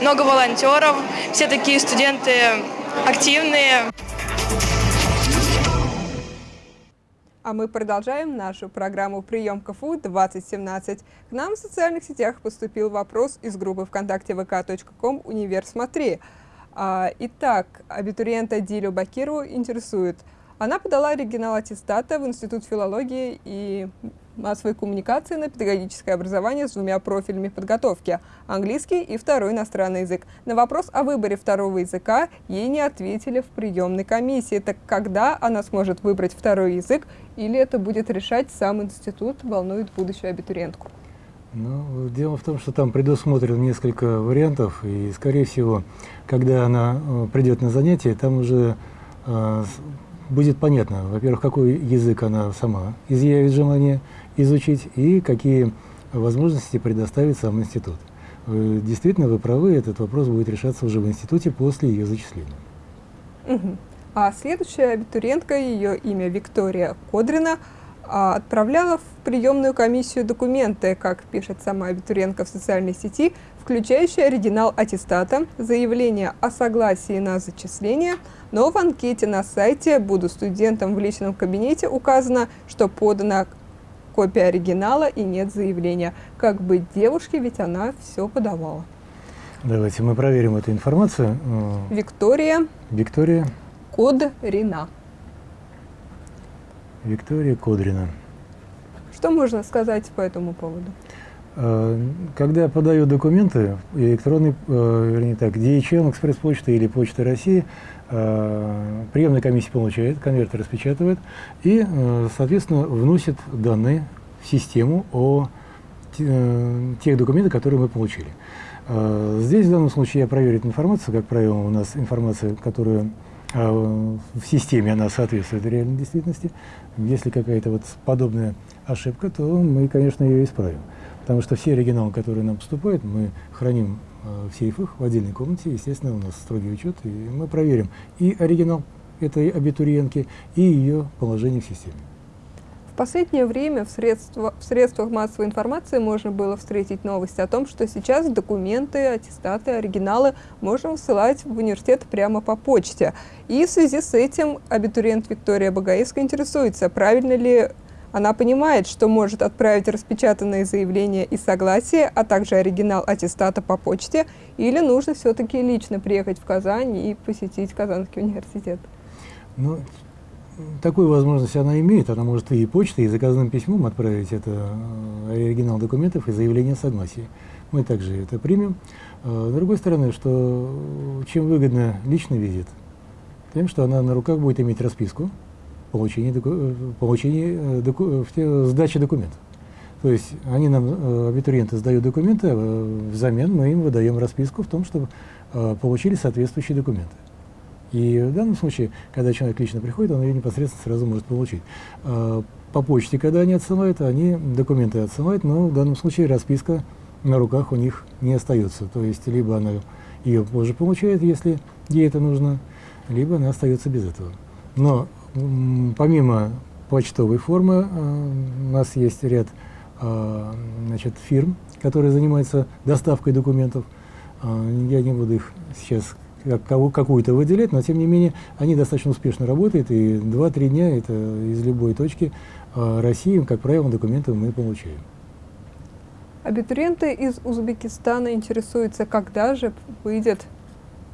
Много волонтеров, все такие студенты активные. А мы продолжаем нашу программу «Прием КФУ-2017». К нам в социальных сетях поступил вопрос из группы ВКонтакте vk.com «Универ смотри». А, итак, абитуриента Дилю Бакиру интересует. Она подала оригинал аттестата в Институт филологии и массовой коммуникации на педагогическое образование с двумя профилями подготовки – английский и второй иностранный язык. На вопрос о выборе второго языка ей не ответили в приемной комиссии. Так когда она сможет выбрать второй язык или это будет решать сам институт, волнует будущую абитуриентку? Ну, дело в том, что там предусмотрено несколько вариантов, и, скорее всего, когда она э, придет на занятие, там уже э, будет понятно, во-первых, какой язык она сама изъявит желание изучить и какие возможности предоставит сам институт. Действительно, вы правы, этот вопрос будет решаться уже в институте после ее зачисления. Угу. А следующая абитуриентка, ее имя Виктория Кодрина, а, отправляла в приемную комиссию документы, как пишет сама абитуриентка в социальной сети, включающие оригинал аттестата, заявление о согласии на зачисление, но в анкете на сайте «Буду студентом в личном кабинете» указано, что подана копия оригинала и нет заявления. Как быть девушке, ведь она все подавала. Давайте мы проверим эту информацию. Виктория. Виктория. Кодрина. Виктория Кодрина. Что можно сказать по этому поводу? Э, когда подаю документы, электронный, э, вернее так, DHL, экспресс-почта или Почта России, приемная комиссия получает, конверты распечатывает и, соответственно, вносит данные в систему о тех документах, которые мы получили. Здесь в данном случае я проверю эту информацию, как правило, у нас информация, которая в системе, она соответствует реальной действительности. Если какая-то вот подобная ошибка, то мы, конечно, ее исправим. Потому что все оригиналы, которые нам поступают, мы храним э, в сейфах в отдельной комнате. Естественно, у нас строгий учет, и мы проверим и оригинал этой абитуриентки, и ее положение в системе. В последнее время в, средства, в средствах массовой информации можно было встретить новость о том, что сейчас документы, аттестаты, оригиналы можно высылать в университет прямо по почте. И в связи с этим абитуриент Виктория Багаевская интересуется, правильно ли она понимает, что может отправить распечатанные заявления и согласие, а также оригинал аттестата по почте, или нужно все-таки лично приехать в Казань и посетить Казанский университет? Ну, такую возможность она имеет. Она может и почтой, и заказным письмом отправить это э, оригинал документов и заявление согласия. Мы также это примем. Э, с другой стороны, что чем выгодно личный визит, тем, что она на руках будет иметь расписку получения, доку, получения доку, сдачи документов. То есть они нам, абитуриенты, сдают документы, а взамен мы им выдаем расписку в том, чтобы получили соответствующие документы. И в данном случае, когда человек лично приходит, он ее непосредственно сразу может получить. По почте, когда они отсылают, они документы отсылают, но в данном случае расписка на руках у них не остается. То есть либо она ее позже получает, если ей это нужно, либо она остается без этого. Но помимо почтовой формы у нас есть ряд значит, фирм, которые занимаются доставкой документов. Я не буду их сейчас какую-то выделять, но тем не менее они достаточно успешно работают, и 2-3 дня это из любой точки России, как правило, документы мы получаем. Абитуриенты из Узбекистана интересуются, когда же выйдет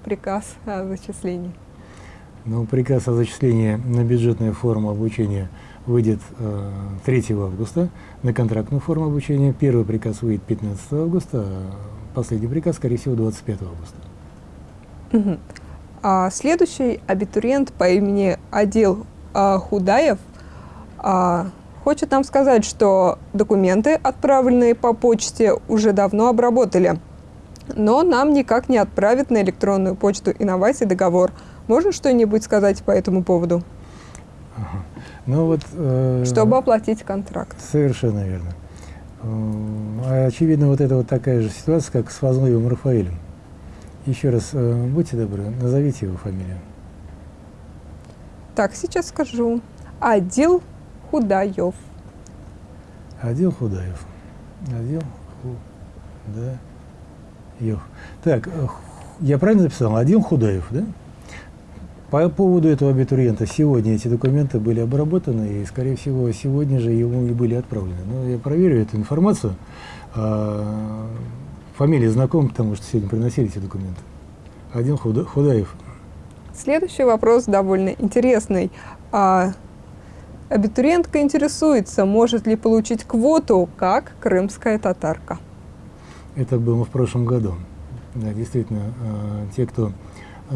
приказ о зачислении. Ну, приказ о зачислении на бюджетную форму обучения выйдет э, 3 августа, на контрактную форму обучения. Первый приказ выйдет 15 августа, а последний приказ, скорее всего, 25 августа. Угу. А следующий абитуриент по имени Адил а, Худаев а, хочет нам сказать, что документы, отправленные по почте, уже давно обработали, но нам никак не отправят на электронную почту Инноваций договор. Можно что-нибудь сказать по этому поводу? Ага. Ну вот, э, Чтобы оплатить контракт. Совершенно верно. Э, очевидно, вот это вот такая же ситуация, как с Возновым Рафаэлем. Еще раз, э, будьте добры, назовите его фамилию. Так, сейчас скажу. Адил Худаев. Адил Худаев. Адил Худаев. Так, э, я правильно записал? Адил Худаев, да? По поводу этого абитуриента сегодня эти документы были обработаны, и, скорее всего, сегодня же ему и были отправлены. Но я проверю эту информацию. А, фамилии знакомы, потому что сегодня приносили эти документы. Один Худа, Худаев. Следующий вопрос довольно интересный. А, абитуриентка интересуется, может ли получить квоту, как крымская татарка. Это было в прошлом году. Да, действительно, а, те, кто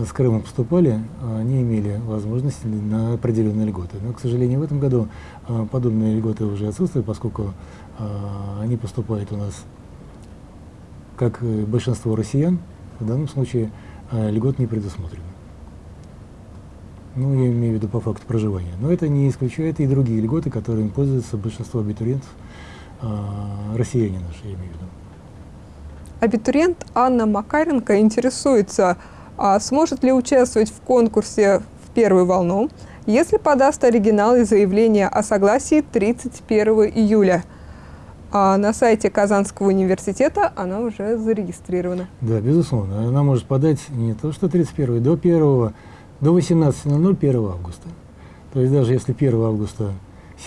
с Крыма поступали, они имели возможность на определенные льготы. Но, к сожалению, в этом году а, подобные льготы уже отсутствуют, поскольку а, они поступают у нас как большинство россиян, в данном случае а, льгот не предусмотрено. Ну, я имею в виду по факту проживания. Но это не исключает и другие льготы, которыми пользуются большинство абитуриентов, а, россияне наши, я имею в виду. Абитуриент Анна Макаренко интересуется, а сможет ли участвовать в конкурсе в первую волну, если подаст оригинал и заявление о согласии 31 июля – а на сайте Казанского университета она уже зарегистрирована. Да, безусловно. Она может подать не то что 31 до 1 до 18.00 1 августа. То есть даже если 1 августа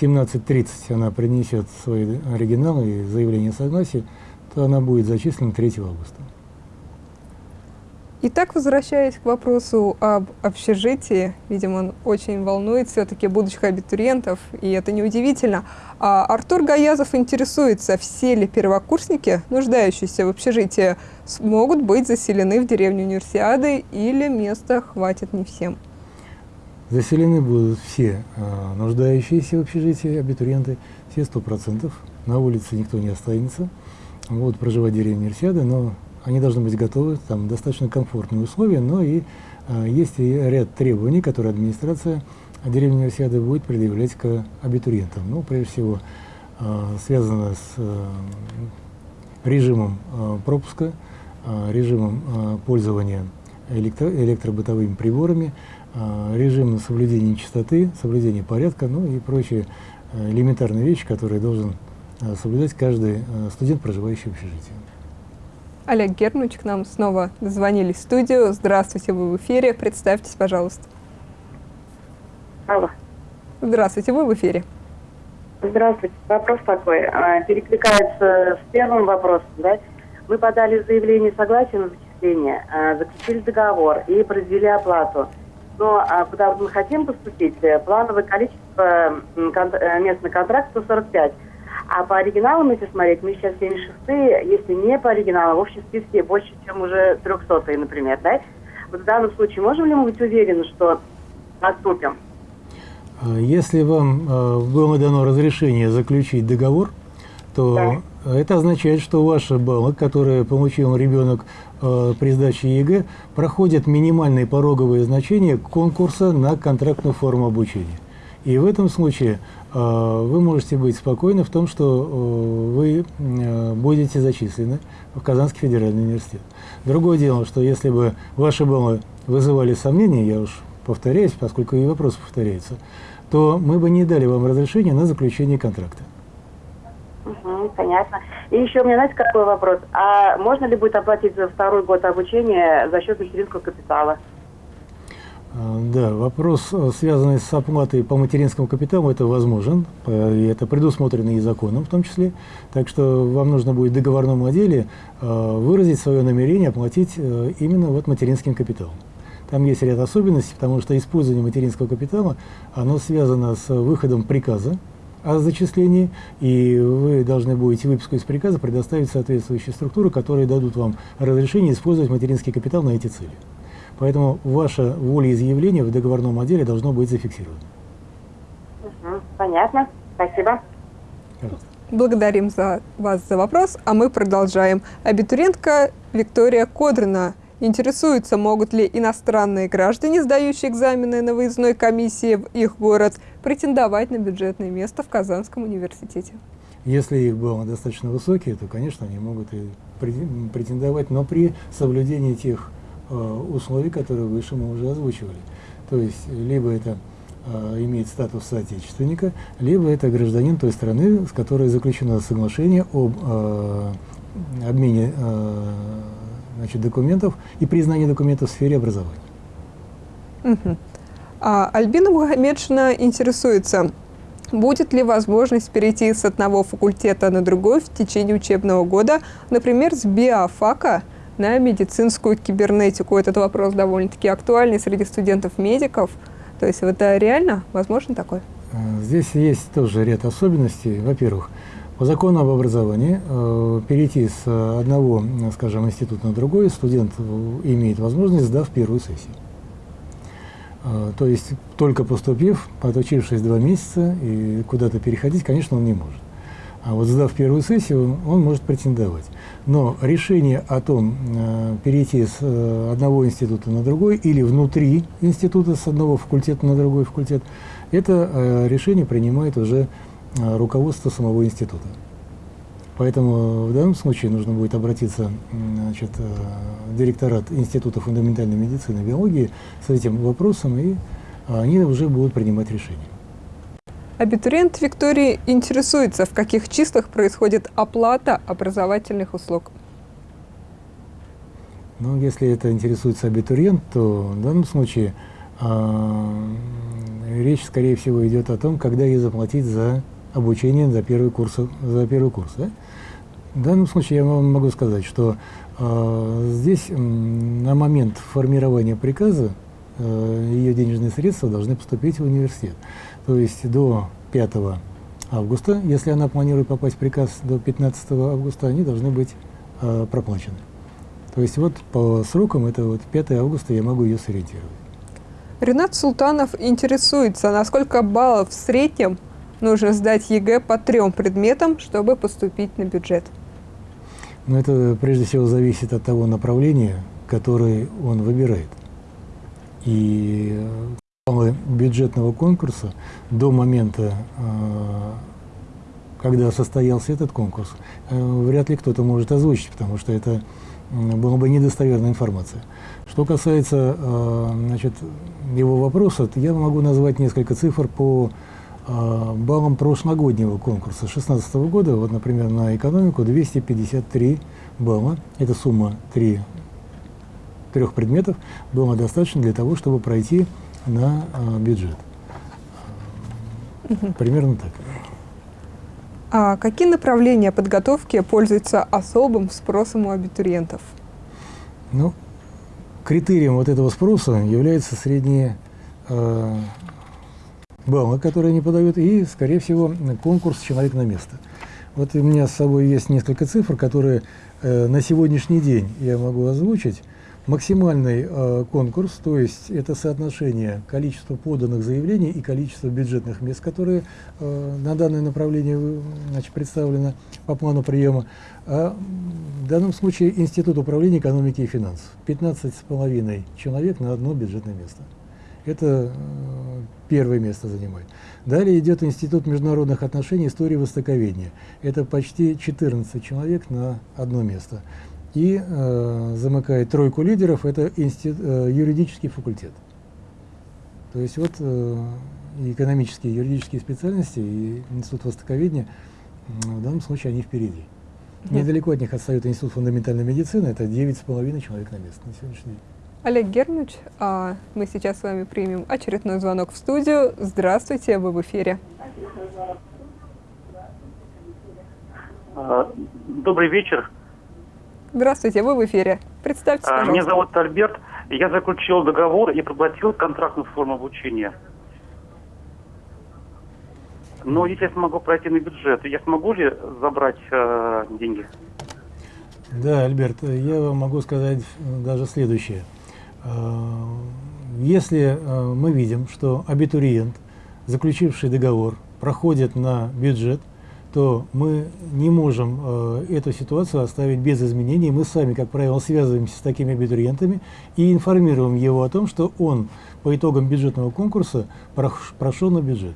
17.30 она принесет свой оригинал и заявление согласия, то она будет зачислена 3 августа. Итак, возвращаясь к вопросу об общежитии, видимо, он очень волнует все-таки будущих абитуриентов, и это неудивительно. А Артур Гаязов интересуется, все ли первокурсники, нуждающиеся в общежитии, смогут быть заселены в деревню Универсиады или места хватит не всем? Заселены будут все а, нуждающиеся в общежитии абитуриенты, все сто процентов. На улице никто не останется. Будут проживать в деревне Универсиады, но они должны быть готовы, там достаточно комфортные условия, но и э, есть и ряд требований, которые администрация деревни Универсиады будет предъявлять к абитуриентам. Ну, прежде всего, э, связано с э, режимом э, пропуска, э, режимом э, пользования электро электробытовыми приборами, э, режимом соблюдения чистоты, соблюдения порядка, ну и прочие элементарные вещи, которые должен соблюдать каждый студент, проживающий в общежитии. Олег Германович к нам снова дозвонились в студию. Здравствуйте, вы в эфире. Представьтесь, пожалуйста. Алло. Здравствуйте, вы в эфире. Здравствуйте. Вопрос такой. А, перекликается с первым вопросом. Да? Мы подали заявление согласия на зачисление, а, заключили договор и произвели оплату. Но а, куда мы хотим поступить, плановое количество э, мест на контракт 145. А по оригиналам, если смотреть, мы сейчас 76-е, если не по оригиналам, в общем списке больше, чем уже 300-е, например, да? Вот в данном случае можем ли мы быть уверены, что поступим? Э, Если вам э, было дано разрешение заключить договор, то это означает, что ваши баллы, которые получил ребенок э, при сдаче ЕГЭ, проходят минимальные пороговые значения конкурса на контрактную форму обучения. И в этом случае вы можете быть спокойны в том, что э, вы э, будете зачислены в Казанский федеральный университет. Другое дело, что если бы ваши баллы вызывали сомнения, я уж повторяюсь, поскольку и вопросы повторяются, то мы бы не дали вам разрешения на заключение контракта. Понятно. И еще у меня, знаете, какой вопрос? А можно ли будет оплатить за второй год обучения за счет материнского капитала? А, Да, вопрос, э, связанный с оплатой по материнскому капиталу, это возможен, э, и это предусмотрено и законом в том числе. Так что вам нужно будет в договорном отделе э, выразить свое намерение оплатить именно вот материнским капиталом. Там есть ряд особенностей, потому что использование материнского капитала, оно связано с выходом приказа о зачислении, и вы должны будете выписку из приказа предоставить соответствующие структуры, которые дадут вам разрешение использовать материнский капитал на эти цели. Поэтому ваше волеизъявление в договорном отделе должно быть зафиксировано. Угу, понятно. Спасибо. Благодарим за вас за вопрос, а мы продолжаем. Абитуриентка Виктория Кодрина интересуется, могут ли иностранные граждане, сдающие экзамены на выездной комиссии в их город, претендовать на бюджетное место в Казанском университете. Если их баллы достаточно высокие, то, конечно, они могут и пре- претендовать, но при соблюдении тех условий, которые выше мы уже озвучивали. То есть, либо это э, имеет статус соотечественника, либо это гражданин той страны, с которой заключено соглашение об э, обмене э, значит, документов и признании документов в сфере образования. Мгм. А Альбина Мухаммедшина интересуется, будет ли возможность перейти с одного факультета на другой в течение учебного года, например, с биофака на медицинскую кибернетику. Этот вопрос довольно-таки актуальный среди студентов-медиков. То есть это реально возможно такое? Э, Здесь есть тоже ряд особенностей. Во-первых, по закону об образовании э, перейти с одного, скажем, института на другой студент э, имеет возможность, сдав первую сессию. То есть только поступив, отучившись два месяца и куда-то переходить, конечно, он не может. А вот сдав первую сессию, он может претендовать. Но решение о том, э, перейти с э, одного института на другой или внутри института с одного факультета на другой факультет, это э, решение принимает уже руководство самого института. Поэтому в данном случае нужно будет обратиться значит, в директорат Института фундаментальной медицины и биологии с этим вопросом, и они уже будут принимать решение. Абитуриент Виктории интересуется, в каких числах происходит оплата образовательных услуг. Ну, если это интересуется абитуриент, то в данном случае а, речь, скорее всего, идет о том, когда ей заплатить за обучение за первый курс. За первый курс да? В данном случае я вам могу сказать, что а, здесь м, на момент формирования приказа э, ее денежные средства должны поступить в университет. То есть до 5 августа, если она планирует попасть в приказ до 15 августа, они должны быть э, проплачены. То есть вот по срокам это вот 5 августа я могу ее сориентировать. Ренат Султанов интересуется, на сколько баллов в среднем нужно сдать ЕГЭ по трем предметам, чтобы поступить на бюджет. Но это прежде всего зависит от того направления, которое он выбирает. И э, бюджетного конкурса до момента, э, когда состоялся этот конкурс, э, вряд ли кто-то может озвучить, потому что это была бы недостоверная информация. Что касается э, значит, его вопроса, я могу назвать несколько цифр по баллам прошлогоднего конкурса 2016 года. Вот, например, на экономику 253 балла. Это сумма 3, трех предметов было достаточно для того, чтобы пройти на э, бюджет. Примерно так. А какие направления подготовки пользуются особым спросом у абитуриентов? Ну, критерием вот этого спроса является средние э, баллы, которые они подают, и, скорее всего, конкурс «Человек на место». Вот у меня с собой есть несколько цифр, которые э, на сегодняшний день я могу озвучить. Максимальный э, конкурс, то есть это соотношение количества поданных заявлений и количества бюджетных мест, которые э, на данное направление э, значит, представлены по плану приема. А в данном случае Институт управления экономики и финансов. 15,5 человек на одно бюджетное место. Это э, первое место занимает. Далее идет Институт международных отношений, истории востоковедения. Это почти 14 человек на одно место и э, замыкает тройку лидеров, это институт, э, юридический факультет. То есть вот э, экономические, юридические специальности и институт востоковедения в данном случае они впереди. Mm Недалеко от них отстает институт фундаментальной медицины, это 9,5 человек на место на сегодняшний день. Олег Германович, а мы сейчас с вами примем очередной звонок в студию. Здравствуйте, вы в эфире. А, добрый вечер. Здравствуйте, вы в эфире. Представьтесь, а, пожалуйста. Меня зовут Альберт. Я заключил договор и проплатил контрактную форму обучения. Но если я смогу пройти на бюджет, я смогу ли забрать э, деньги? Да, Альберт, я вам могу сказать даже следующее. А, если а, мы видим, что абитуриент, заключивший договор, проходит на бюджет, то мы не можем э, эту ситуацию оставить без изменений. Мы сами, как правило, связываемся с такими абитуриентами и информируем его о том, что он по итогам бюджетного конкурса прошел на бюджет.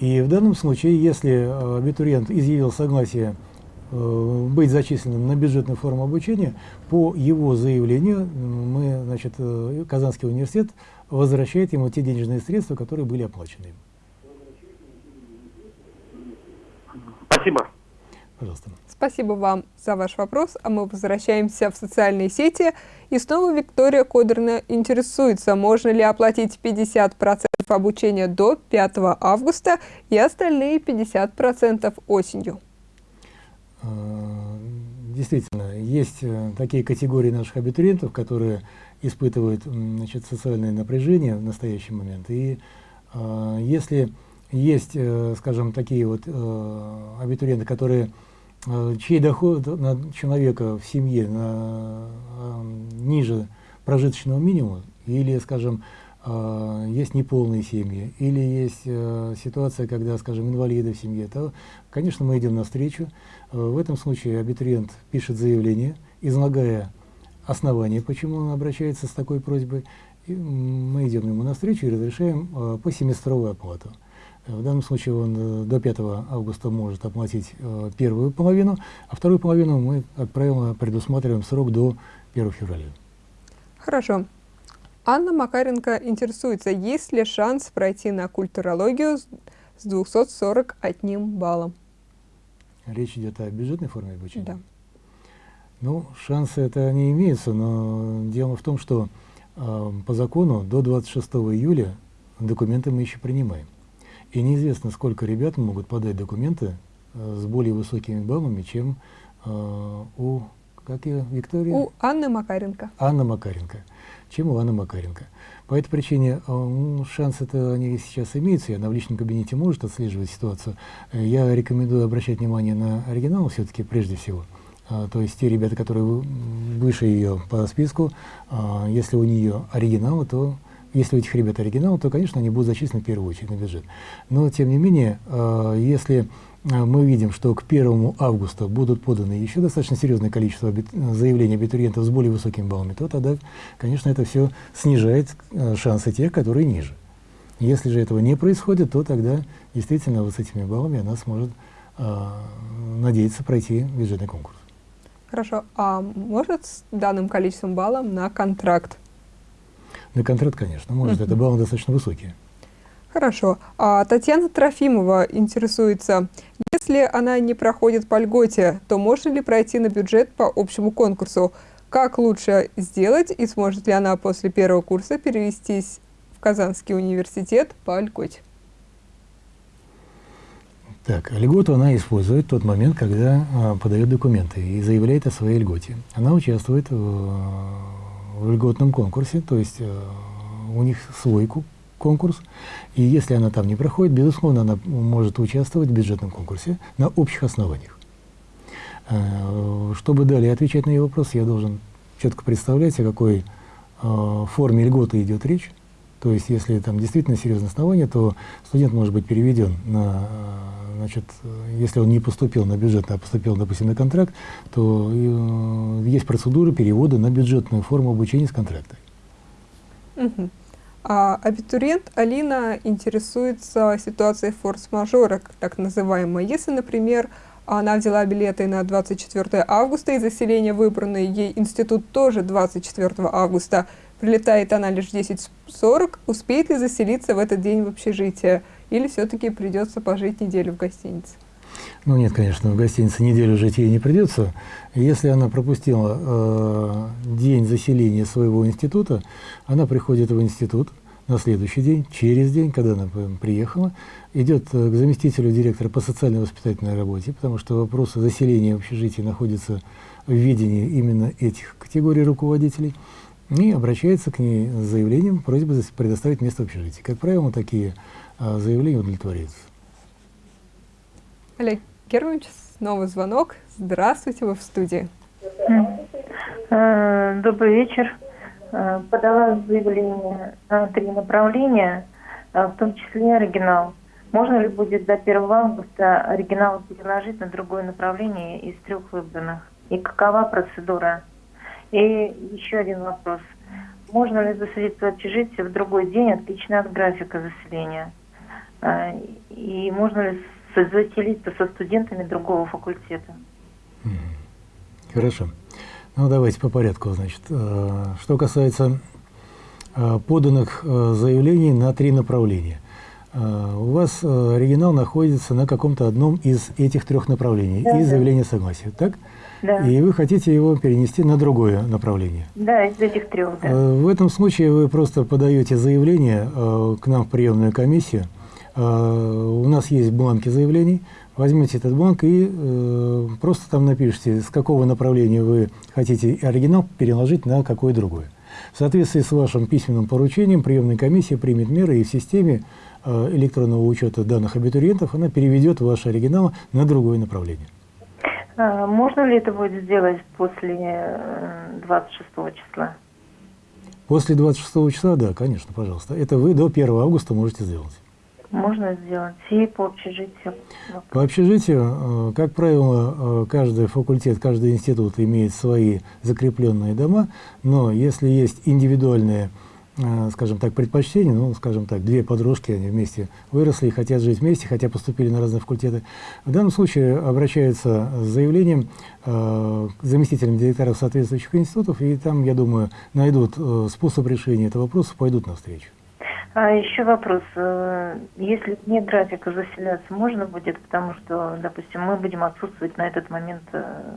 И в данном случае, если абитуриент изъявил согласие э, быть зачисленным на бюджетную форму обучения, по его заявлению мы, значит, э, Казанский университет возвращает ему те денежные средства, которые были оплачены им. Спасибо. Пожалуйста. Спасибо вам за ваш вопрос, а мы возвращаемся в социальные сети. И снова Виктория Кодерна интересуется, можно ли оплатить 50% обучения до 5 августа и остальные 50% осенью. А, действительно, есть э, такие категории наших абитуриентов, которые испытывают значит, социальное напряжение в настоящий момент. И э, если есть, э, скажем, такие вот э, абитуриенты, которые, э, чей доход на человека в семье на, ниже прожиточного минимума, или, скажем, есть неполные семьи, или есть ситуация, когда, скажем, инвалиды в семье, то, конечно, мы идем навстречу. В этом случае абитуриент пишет заявление, излагая основания, почему он обращается с такой просьбой, и мы идем ему навстречу и разрешаем по семестровую оплату. В данном случае он э, до 5 августа может оплатить э, первую половину, а вторую половину мы, как правило, предусматриваем срок до 1 февраля. Хорошо. Анна Макаренко интересуется, есть ли шанс пройти на культурологию с 241 баллом? Речь идет о бюджетной форме обучения? Да. Ну, шансы это не имеются, но дело в том, что э, по закону до 26 июля документы мы еще принимаем. И неизвестно, сколько ребят могут подать документы э, с более высокими баллами, чем э, у, как ее, Виктория? У Анны Макаренко. Анна Макаренко. Чем у Анны Макаренко. По этой причине э, шансы-то они сейчас имеются, и она в личном кабинете может отслеживать ситуацию. Э, я рекомендую обращать внимание на оригинал все-таки прежде всего. Uh, то есть те ребята, которые выше ее по списку, uh, если у нее оригиналы, то если у этих ребят оригинал, то, конечно, они будут зачислены в первую очередь на бюджет. Но, тем не менее, э, если э, мы видим, что к 1 августа будут поданы еще достаточно серьезное количество заявлений абитуриентов с более высокими баллами, то тогда, конечно, это все снижает э, шансы тех, которые ниже. Если же этого не происходит, то тогда действительно вот с этими баллами она сможет э, надеяться пройти бюджетный конкурс. Хорошо. А может с данным количеством баллов на контракт на контракт, конечно, может, это баллы достаточно высокие. Хорошо. А Татьяна Трофимова интересуется, если она не проходит по льготе, то можно ли пройти на бюджет по общему конкурсу? Как лучше сделать и сможет ли она после первого курса перевестись в Казанский университет по льготе? Так, льготу она использует в тот момент, когда а, подает документы и заявляет о своей льготе. Она участвует в в льготном конкурсе, то есть э, у них свой конкурс, и если она там не проходит, безусловно, она может участвовать в бюджетном конкурсе на общих основаниях. Э, чтобы далее отвечать на ее вопрос, я должен четко представлять, о какой э, форме льготы идет речь. То есть, если там действительно серьезное основание, то студент может быть переведен на, э, значит, если он не поступил на бюджетный, а поступил, допустим, на контракт, то э, есть процедура перевода на бюджетную форму обучения с контракта. А абитуриент Алина интересуется ситуацией форс-мажора, так называемой. Если, например, она взяла билеты на 24 августа и заселение выбранный ей институт тоже 24 августа, прилетает она лишь в 10.40, успеет ли заселиться в этот день в общежитие? Или все-таки придется пожить неделю в гостинице? Ну нет, конечно, в гостинице неделю жить ей не придется. Если она пропустила э, день заселения своего института, она приходит в институт на следующий день, через день, когда она приехала, идет э, к заместителю директора по социально-воспитательной работе, потому что вопросы заселения в общежитии находятся в видении именно этих категорий руководителей, и обращается к ней с заявлением, просьбой зас- предоставить место в общежитии. Как правило, такие э, заявления удовлетворяются. Олег Германович, снова звонок. Здравствуйте, вы в студии. Э, Добрый вечер. Э, Подала заявление на три направления, э, в том числе оригинал. Можно ли будет до 1 августа оригинал переложить на другое направление из трех выбранных? И какова процедура? И еще один вопрос. Можно ли заселиться в общежитие в другой день, отлично от графика заселения? Э, И можно ли заселиться со студентами другого факультета? Хорошо. Ну, давайте по порядку, значит. Э, Что касается э, поданных заявлений на три направления. У вас оригинал находится на каком-то одном из этих трех направлений Да, и заявление согласия, так? Да. И вы хотите его перенести на другое направление. Да, из этих трех, да. Э, В этом случае вы просто подаете заявление э, к нам в приемную комиссию. Э, У нас есть бланки заявлений. Возьмете этот бланк и просто там напишите, с какого направления вы хотите оригинал переложить на какое другое. В соответствии с вашим письменным поручением приемная комиссия примет меры и в системе электронного учета данных абитуриентов она переведет ваши оригиналы на другое направление. А, Можно ли это будет сделать после э, 26 числа? После 26 числа, да, конечно, пожалуйста. Это вы до 1 августа можете сделать. Можно сделать. И по общежитию. По общежитию, э, как правило, э, каждый факультет, каждый институт имеет свои закрепленные дома, но если есть индивидуальные, э, скажем так, предпочтения, ну, скажем так, две подружки, они вместе выросли и хотят жить вместе, хотя поступили на разные факультеты, в данном случае обращаются с заявлением э, заместителям директоров соответствующих институтов, и там, я думаю, найдут э, способ решения этого вопроса, пойдут навстречу. А еще вопрос. э, Если нет графика заселяться, можно будет? Потому что, допустим, мы будем отсутствовать на этот момент э,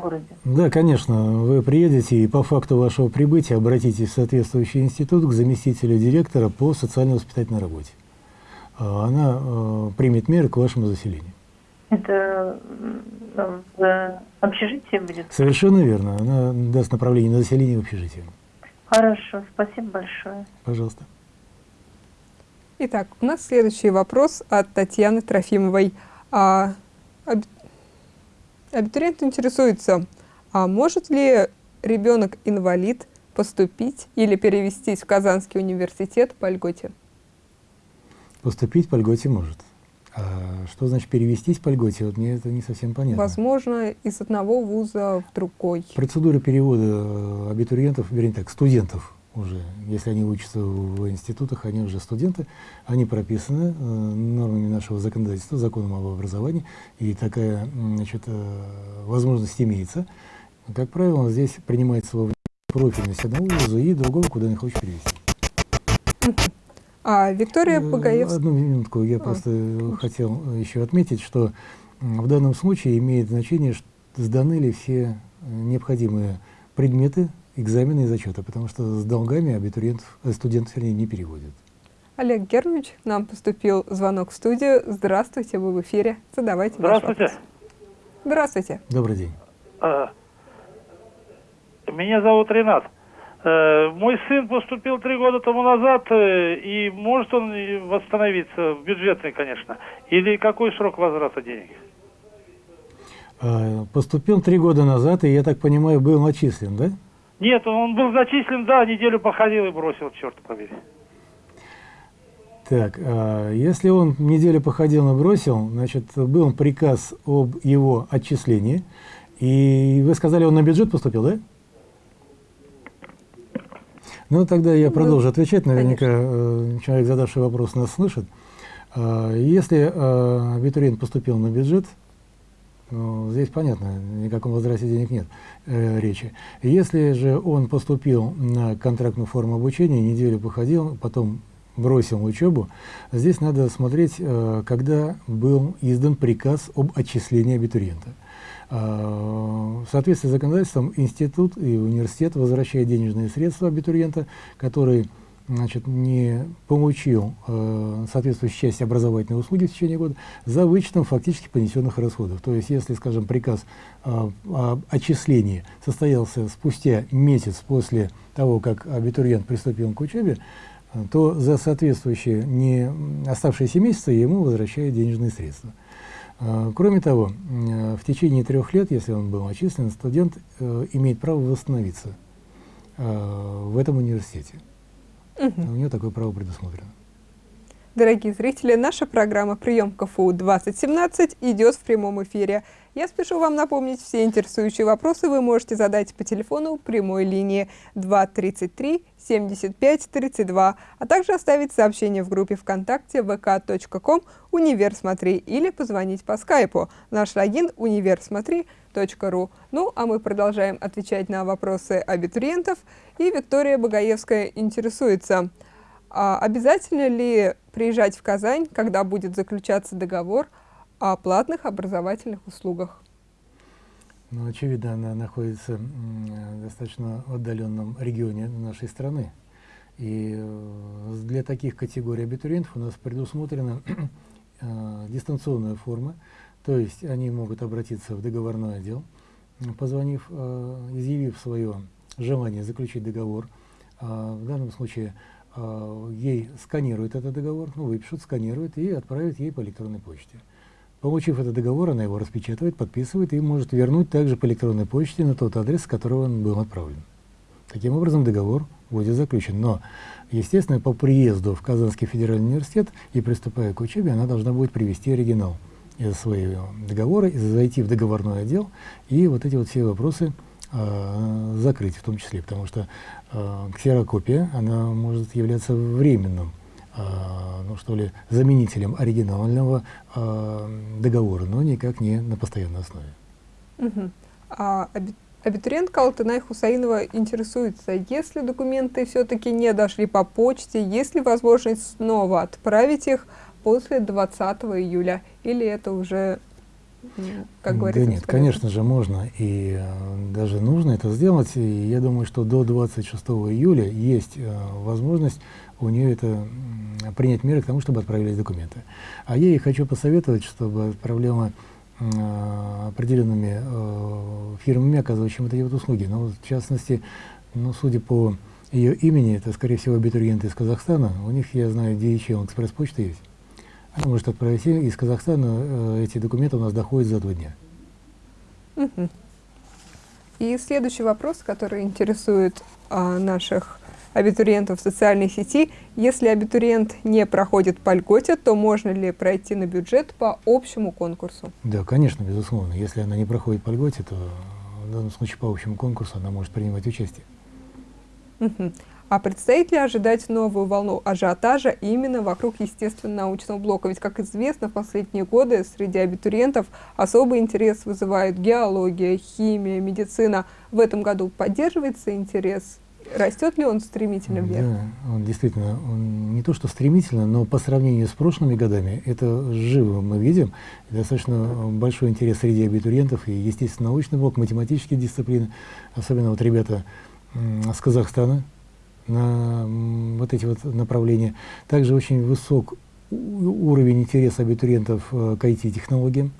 городе. Да, конечно, вы приедете и по факту вашего прибытия обратитесь в соответствующий институт к заместителю директора по социально-воспитательной работе. А Она э, примет меры к вашему заселению. Это м, в общежитии будет? Совершенно верно. Она даст направление на заселение в общежитие. Хорошо, спасибо большое. Пожалуйста. Итак, у нас следующий вопрос от Татьяны Трофимовой. А, абитуриент интересуется, а может ли ребенок-инвалид поступить или перевестись в Казанский университет по льготе? Поступить по льготе может. А что значит перевестись по льготе? Вот мне это не совсем понятно. Возможно, из одного вуза в другой. Процедура перевода абитуриентов, вернее так, студентов уже, если они учатся в институтах, они уже студенты, они прописаны э, нормами нашего законодательства, законом об образовании, и такая значит, э, возможность имеется. Как правило, здесь принимается во профильность одного вуза и другого, куда они хочет перевести. А Виктория Э, Багаевская... Одну минутку, я просто э, хотел еще отметить, что в данном случае имеет значение, сданы ли все э, необходимые предметы, экзамены и зачеты, потому что с долгами абитуриентов, э, студентов, вернее, не переводят. Олег Германович, к нам поступил звонок в студию. Здравствуйте, вы в эфире. Задавайте ваш Здравствуйте. вопрос. Здравствуйте. Добрый день. А, Меня зовут Ренат. Э, Мой сын поступил три года тому назад, э, и может он восстановиться, в бюджетный, конечно. Или какой срок возврата денег? А, Поступил три года назад, и, я так понимаю, был начислен, да? Нет, он был зачислен, да, неделю походил и бросил, черт побери. Так, а, если он неделю походил и бросил, значит, был приказ об его отчислении, и вы сказали, он на бюджет поступил, да? Ну, тогда я продолжу отвечать, наверняка э, человек, задавший вопрос, нас слышит. А, если абитуриент поступил на бюджет, ну, здесь понятно, никаком возврате денег нет э, речи. Если же он поступил на контрактную форму обучения, неделю походил, потом бросил учебу, здесь надо смотреть, э, когда был издан приказ об отчислении абитуриента. Э, в соответствии с законодательством институт и университет возвращают денежные средства абитуриента, который значит, не получил э, соответствующую часть образовательной услуги в течение года за вычетом фактически понесенных расходов. То есть, если, скажем, приказ э, о отчислении состоялся спустя месяц после того, как абитуриент приступил к учебе, то за соответствующие не оставшиеся месяцы ему возвращают денежные средства. Э, кроме того, э, в течение трех лет, если он был отчислен, студент э, имеет право восстановиться в этом университете. Мгм. У нее такое право предусмотрено. Дорогие зрители, наша программа «Прием КФУ-2017» идет в прямом эфире. Я спешу вам напомнить, все интересующие вопросы вы можете задать по телефону прямой линии 233 75 32, а также оставить сообщение в группе ВКонтакте vk.com «Универ Смотри» или позвонить по скайпу. Наш логин универсмотри.ру. Ну, а мы продолжаем отвечать на вопросы абитуриентов. И Виктория Багаевская интересуется, а обязательно ли приезжать в Казань, когда будет заключаться договор о платных образовательных услугах? Ну, очевидно, она находится м, в достаточно отдаленном регионе нашей страны. И э, для таких категорий абитуриентов у нас предусмотрена э, дистанционная форма, то есть они могут обратиться в договорной отдел, позвонив, э, изъявив свое желание заключить договор. А в данном случае э, ей сканируют этот договор, ну, выпишут, сканируют и отправят ей по электронной почте. Получив этот договор, она его распечатывает, подписывает и может вернуть также по электронной почте на тот адрес, с которого он был отправлен. Таким образом, договор будет заключен. Но, естественно, по приезду в Казанский федеральный университет и приступая к учебе, она должна будет привести оригинал из своего договора, зайти в договорной отдел и вот эти вот все вопросы э, закрыть в том числе, потому что э, ксерокопия, она может являться временным э, ну что ли, заменителем оригинального э, договора, но никак не на постоянной основе. Мгм. А аби- абитуриентка Алтынай Хусаинова интересуется, если документы все-таки не дошли по почте, есть ли возможность снова отправить их после 20 июля? Или это уже, как говорится, да нет, бесполезно? конечно же можно и э, даже нужно это сделать. И я думаю, что до 26 июля есть э, возможность у нее это принять меры к тому, чтобы отправились документы. А я ей хочу посоветовать, чтобы проблема э, определенными э, фирмами, оказывающими вот эти вот услуги. Но вот в частности, ну, судя по ее имени, это, скорее всего, абитуриенты из Казахстана. У них, я знаю, DHL экспресс-почта есть. Она может отправить из Казахстана, э, эти документы у нас доходят за два дня. И следующий вопрос, который интересует а, наших абитуриентов в социальной сети. Если абитуриент не проходит по льготе, то можно ли пройти на бюджет по общему конкурсу? Да, конечно, безусловно. Если она не проходит по льготе, то в данном случае по общему конкурсу она может принимать участие. А предстоит ли ожидать новую волну ажиотажа именно вокруг естественно-научного блока? Ведь, как известно, в последние годы среди абитуриентов особый интерес вызывают геология, химия, медицина. В этом году поддерживается интерес? Растет ли он стремительно вверх? Да, он действительно, он не то что стремительно, но по сравнению с прошлыми годами, это живо мы видим. Достаточно большой интерес среди абитуриентов и естественно-научный блок, математические дисциплины, особенно вот ребята с Казахстана на вот эти вот направления. Также очень высок уровень интереса абитуриентов э, к IT-технологиям.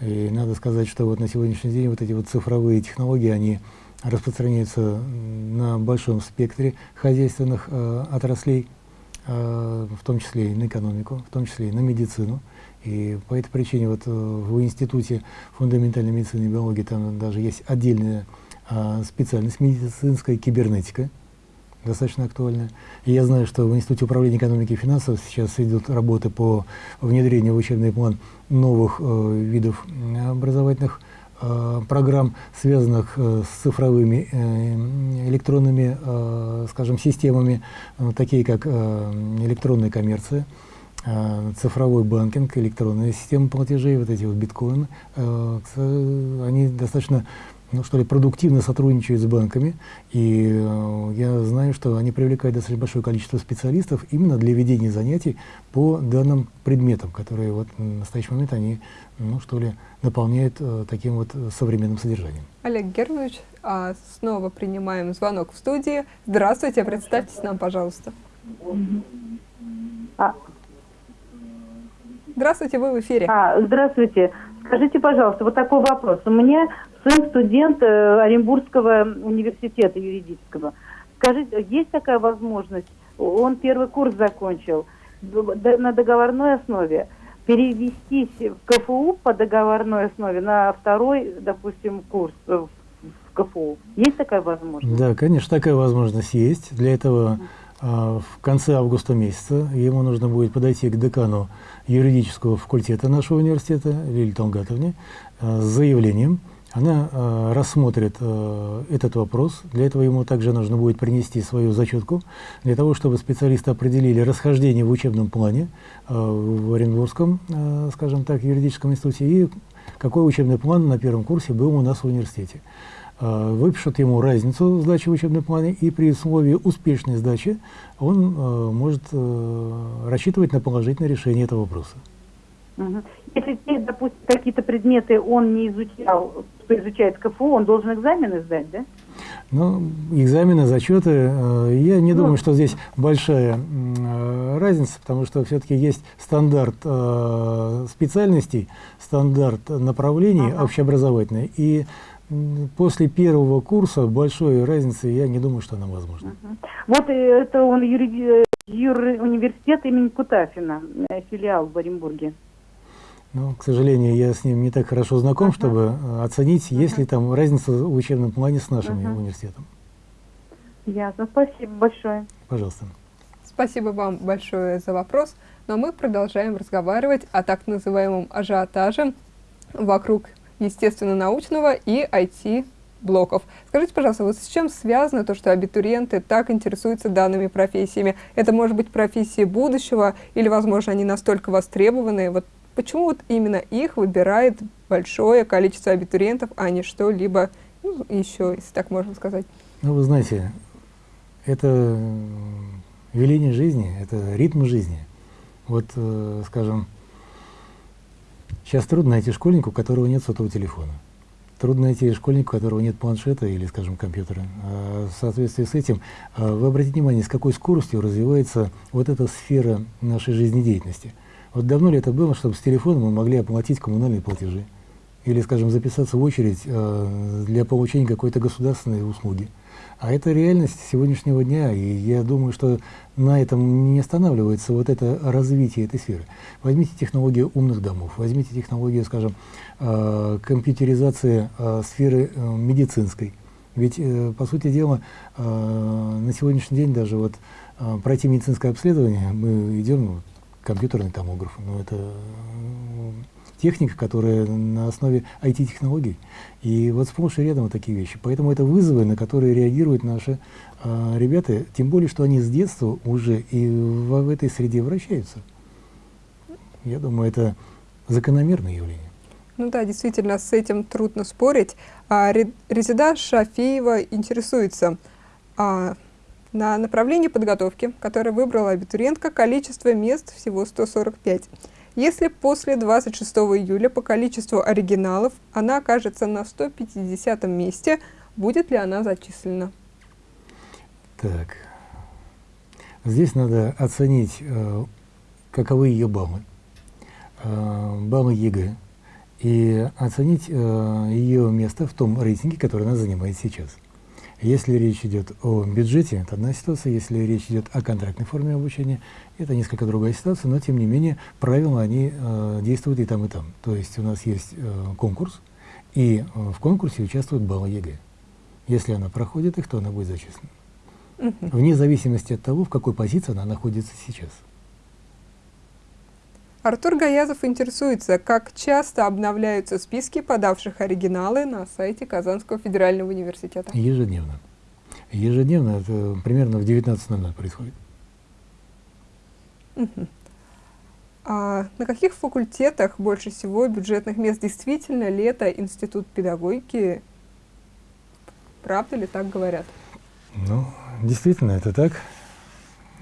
И надо сказать, что вот на сегодняшний день вот эти вот цифровые технологии, они распространяются на большом спектре хозяйственных э, отраслей, э, в том числе и на экономику, в том числе и на медицину. И по этой причине вот э, в Институте фундаментальной медицины и биологии там даже есть отдельная а, специальность медицинская кибернетика, достаточно актуальная. И я знаю, что в Институте управления экономики и финансов сейчас идут работы по внедрению в учебный план новых э, видов образовательных э, программ, связанных э, с цифровыми э, электронными, э, скажем, системами, э, такие как э, электронная коммерция, э, цифровой банкинг, электронная система платежей, вот эти вот биткоины, э, кс- они достаточно ну, что ли, продуктивно сотрудничают с банками, и э, я знаю, что они привлекают достаточно большое количество специалистов именно для ведения занятий по данным предметам, которые вот в настоящий момент они, ну, что ли, наполняют э, таким вот современным содержанием. Олег Германович, а снова принимаем звонок в студии. Здравствуйте, представьтесь нам, пожалуйста. А. Здравствуйте, вы в эфире. А, здравствуйте. Скажите, пожалуйста, вот такой вопрос. У меня сын студент э, Оренбургского университета юридического. Скажите, есть такая возможность? Он первый курс закончил на договорной основе. Перевестись в КФУ по договорной основе на второй, допустим, курс э, в КФУ. Есть такая возможность? Да, конечно, такая возможность есть. Для этого а, в конце августа месяца ему нужно будет подойти к декану юридического факультета нашего университета, Лилии Талгатовне, а, с заявлением. Она а, рассмотрит а, этот вопрос. Для этого ему также нужно будет принести свою зачетку, для того, чтобы специалисты определили расхождение в учебном плане а, в Оренбургском, а, скажем так, юридическом институте, и какой учебный план на первом курсе был у нас в университете. А, выпишут ему разницу сдачи в учебном плане, и при условии успешной сдачи он а, может а, рассчитывать на положительное решение этого вопроса. Если, допустим, какие-то предметы он не изучал, что изучает КФУ, он должен экзамены сдать, да? Ну, экзамены, зачеты, э, я не думаю, что здесь большая э, разница, потому что все-таки есть стандарт э, специальностей, стандарт направлений общеобразовательный, и после первого курса большой разницы я не думаю, что она возможна. Вот э, это он юриди- юр- университет имени Кутафина, филиал в Оренбурге. Но, к сожалению, я с ним не так хорошо знаком, чтобы э, оценить, есть ли там разница в учебном плане с нашим Мгм. университетом. Ясно, спасибо большое. Пожалуйста. Спасибо вам большое за вопрос. Но мы продолжаем разговаривать о так называемом ажиотаже вокруг естественно-научного и IT-блоков. Скажите, пожалуйста, вот с чем связано то, что абитуриенты так интересуются данными профессиями? Это может быть профессии будущего или, возможно, они настолько востребованы? Вот почему вот именно их выбирает большое количество абитуриентов, а не что-либо ну, еще, если так можно сказать? Ну, вы знаете, это э, веление жизни, это ритм жизни. Вот, э, скажем, сейчас трудно найти школьника, у которого нет сотового телефона. Трудно найти школьника, у которого нет планшета или, скажем, компьютера. А в соответствии с этим, а, вы обратите внимание, с какой скоростью развивается вот эта сфера нашей жизнедеятельности. Вот давно ли это было, чтобы с телефона мы могли оплатить коммунальные платежи? Или, скажем, записаться в очередь э, для получения какой-то государственной услуги? А это реальность сегодняшнего дня, и я думаю, что на этом не останавливается вот это развитие этой сферы. Возьмите технологию умных домов, возьмите технологию, скажем, э, компьютеризации э, сферы э, медицинской. Ведь, э, по сути дела, э, на сегодняшний день даже вот э, пройти медицинское обследование, мы идем, ну, компьютерный томограф, но это э, техника, которая на основе IT-технологий. И вот сплошь и рядом вот такие вещи. Поэтому это вызовы, на которые реагируют наши э, ребята, тем более, что они с детства уже и в, в этой среде вращаются. Я думаю, это закономерное явление. Ну да, действительно, с этим трудно спорить. А, Ре- Резида Шафиева интересуется а, на направлении подготовки, которое выбрала абитуриентка, количество мест всего 145. Если после 26 июля по количеству оригиналов она окажется на 150 месте, будет ли она зачислена? Так, здесь надо оценить, э, каковы ее баллы, э, баллы ЕГЭ, и оценить э, ее место в том рейтинге, который она занимает сейчас. Если речь идет о бюджете, это одна ситуация. Если речь идет о контрактной форме обучения, это несколько другая ситуация, но тем не менее правила они э, действуют и там, и там. То есть у нас есть э, конкурс, и э, в конкурсе участвуют баллы ЕГЭ. Если она проходит их, то она будет зачислена. Вне зависимости от того, в какой позиции она находится сейчас. Артур Гаязов интересуется, как часто обновляются списки подавших оригиналы на сайте Казанского федерального университета. Ежедневно. Ежедневно, это примерно в 19.00 происходит. А на каких факультетах больше всего бюджетных мест? Действительно ли это институт педагогики? Правда ли так говорят? Ну, действительно, это так.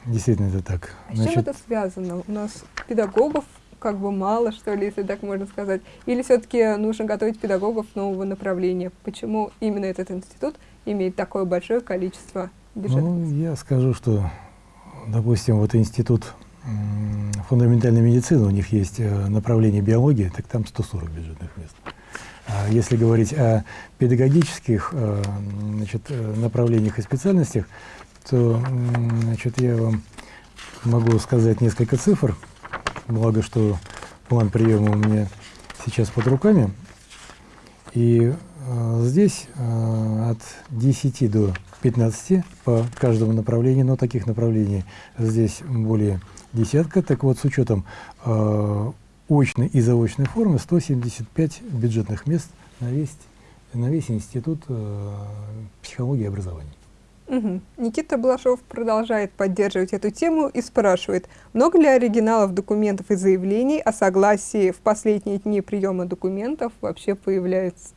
Действительно, это так. А с чем это связано? У нас педагогов как бы мало, что ли, если так можно сказать. Или все-таки нужно готовить педагогов нового направления? Почему именно этот институт имеет такое большое количество бюджетных Ну, я скажу, что, допустим, вот институт фундаментальной медицины, у них есть э, направление биологии, так там 140 бюджетных мест. А если говорить о педагогических э, значит, э, направлениях и специальностях, то значит, я вам могу сказать несколько цифр, благо что план приема у меня сейчас под руками. И э, здесь э, от 10 до 15 по каждому направлению, но таких направлений здесь более десятка. Так вот, с учетом э, очной и заочной формы 175 бюджетных мест на весь, на весь институт э, психологии и образования. Мгм. Никита Балашов продолжает поддерживать эту тему и спрашивает, много ли оригиналов документов и заявлений о согласии в последние дни приема документов вообще появляется?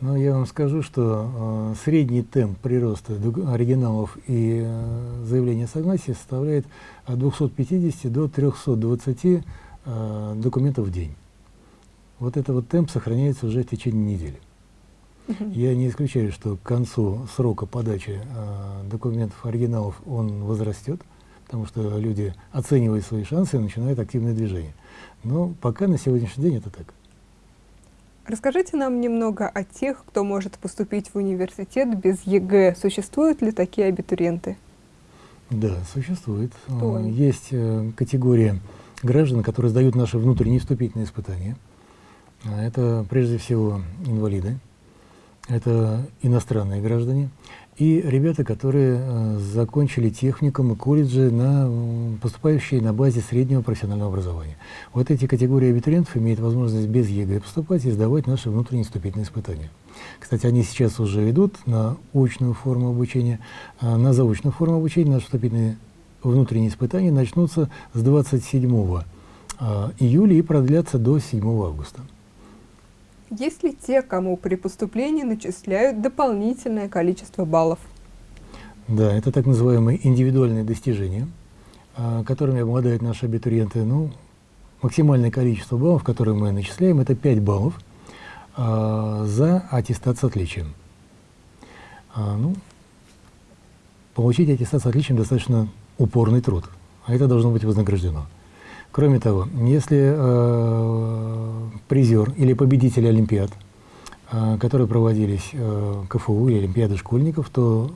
Но я вам скажу, что э, средний темп прироста оригиналов и э, заявления о согласии составляет от 250 до 320 э, документов в день. Вот этот вот темп сохраняется уже в течение недели. Я не исключаю, что к концу срока подачи э, документов, оригиналов, он возрастет, потому что люди оценивают свои шансы и начинают активное движение. Но пока на сегодняшний день это так. Расскажите нам немного о тех, кто может поступить в университет без ЕГЭ. Существуют ли такие абитуриенты? Да, существует. Кто Э, они? Есть э, категория граждан, которые сдают наши внутренние вступительные испытания. А Это прежде всего инвалиды, это иностранные граждане и ребята, которые э, закончили техникум и колледжи, на, поступающие на базе среднего профессионального образования. Вот эти категории абитуриентов имеют возможность без ЕГЭ поступать и сдавать наши внутренние вступительные испытания. Кстати, они сейчас уже идут на очную форму обучения, а на заочную форму обучения наши вступительные внутренние испытания начнутся с 27 а, июля и продлятся до 7 августа. Есть ли те, кому при поступлении начисляют дополнительное количество баллов? Да, это так называемые индивидуальные достижения, а, которыми обладают наши абитуриенты. Ну, максимальное количество баллов, которые мы начисляем, это 5 баллов а, за аттестат с отличием. А, ну, получить аттестат с отличием достаточно упорный труд, а это должно быть вознаграждено. Кроме того, если э, призер или победитель Олимпиад, э, которые проводились э, КФУ или Олимпиады школьников, то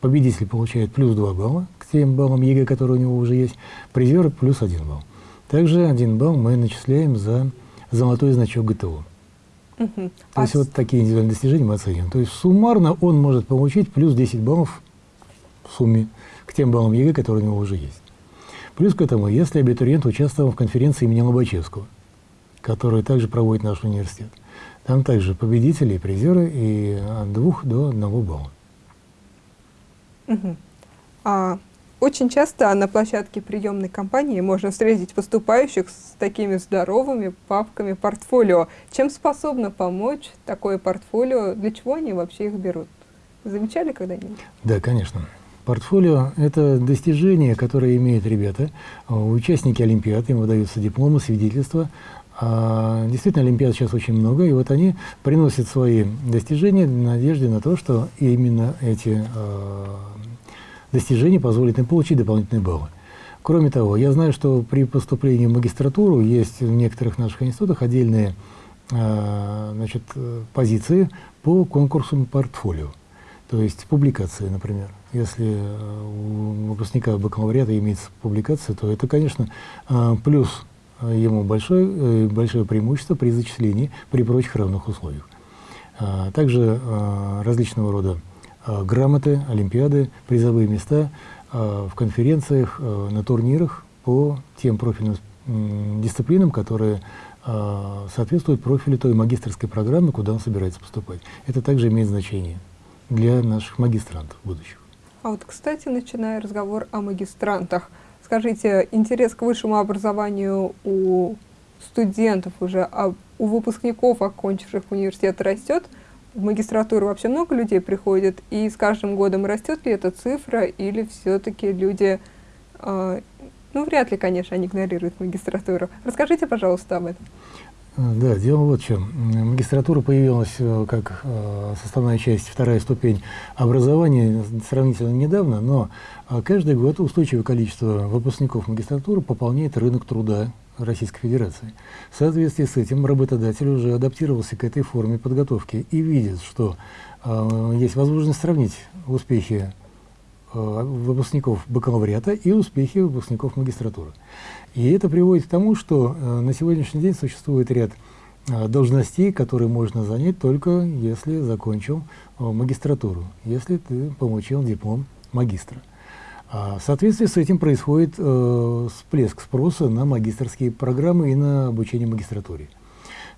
победитель получает плюс 2 балла к тем баллам ЕГЭ, которые у него уже есть, призер плюс 1 балл. Также 1 балл мы начисляем за золотой значок ГТО. Мгм. То А есть вот такие индивидуальные достижения мы оцениваем. То есть суммарно он может получить плюс 10 баллов в сумме к тем баллам ЕГЭ, которые у него уже есть. Плюс к этому, если абитуриент участвовал в конференции имени Лобачевского, которую также проводит наш университет, там также победители и призеры и от двух до одного балла. Мгм. А, очень часто на площадке приемной кампании можно встретить поступающих с такими здоровыми папками портфолио. Чем способно помочь такое портфолио? Для чего они вообще их берут? Замечали когда-нибудь? Да, конечно. Портфолио – это достижения, которые имеют ребята, э, участники Олимпиад, им выдаются дипломы, свидетельства. А, действительно, Олимпиад сейчас очень много, и вот они приносят свои достижения в надежде на то, что именно эти э, достижения позволят им получить дополнительные баллы. Кроме того, я знаю, что при поступлении в магистратуру есть в некоторых наших институтах отдельные э, значит, позиции по конкурсам портфолио. То есть публикации, например. Если э, у выпускника бакалавриата имеется публикация, то это, конечно, э, плюс э, ему большое, большое преимущество при зачислении при прочих равных условиях. Также различного рода грамоты, олимпиады, призовые места в конференциях, на турнирах по тем профильным дисциплинам, которые соответствуют профилю той магистрской программы, куда он собирается поступать. Это также имеет значение для наших магистрантов будущих. А вот, кстати, начиная разговор о магистрантах, скажите, интерес к высшему образованию у студентов уже, а у выпускников, окончивших университет, растет? В магистратуру вообще много людей приходит, и с каждым годом растет ли эта цифра, или все-таки люди, э, ну, вряд ли, конечно, они игнорируют магистратуру. Расскажите, пожалуйста, об этом. Э, Да, дело вот в чем. Магистратура появилась э, как э, составная часть, вторая ступень образования сравнительно недавно, но э, каждый год устойчивое количество выпускников магистратуры пополняет рынок труда Российской Федерации. В соответствии с этим работодатель уже адаптировался к этой форме подготовки и видит, что есть возможность сравнить успехи выпускников бакалавриата и успехи выпускников магистратуры. И это приводит к тому, что э, на сегодняшний день существует ряд э, должностей, которые можно занять только если закончил э, магистратуру, если ты получил диплом магистра. А в соответствии с этим происходит э, всплеск спроса на магистрские программы и на обучение магистратуре.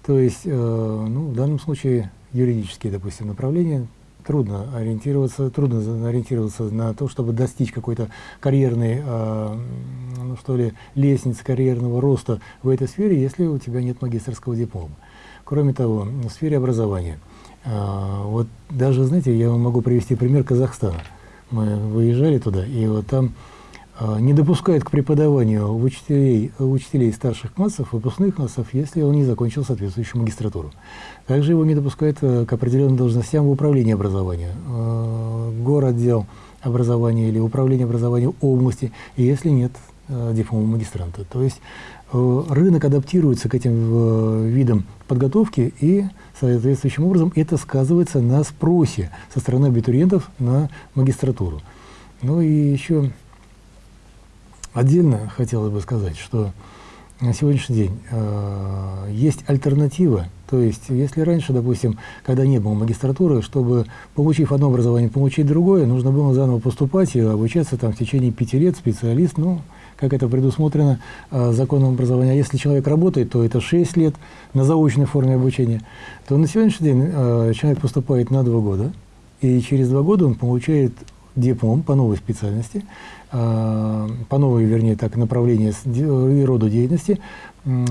То есть, э, ну, в данном случае юридические, допустим, направления трудно ориентироваться, трудно ориентироваться на то, чтобы достичь какой-то карьерной, э, ну, что ли, лестницы карьерного роста в этой сфере, если у тебя нет магистрского диплома. Кроме того, в сфере образования, э, вот даже, знаете, я вам могу привести пример Казахстана. Мы выезжали туда, и вот там не допускают к преподаванию учителей, учителей старших классов, выпускных классов, если он не закончил соответствующую магистратуру. Также его не допускают э, к определенным должностям в управлении образования, э, городдел образования или управление образования области, если нет э, диплома магистранта. То есть э, рынок адаптируется к этим э, видам подготовки и соответствующим образом это сказывается на спросе со стороны абитуриентов на магистратуру. Ну и еще отдельно хотелось бы сказать, что на сегодняшний день э, есть альтернатива. То есть, если раньше, допустим, когда не было магистратуры, чтобы, получив одно образование, получить другое, нужно было заново поступать и обучаться там в течение пяти лет, специалист, ну, как это предусмотрено э, законом образования. А если человек работает, то это 6 лет на заочной форме обучения. То на сегодняшний день э, человек поступает на два года, и через два года он получает диплом по новой специальности, по новой, вернее, так, де- и роду деятельности,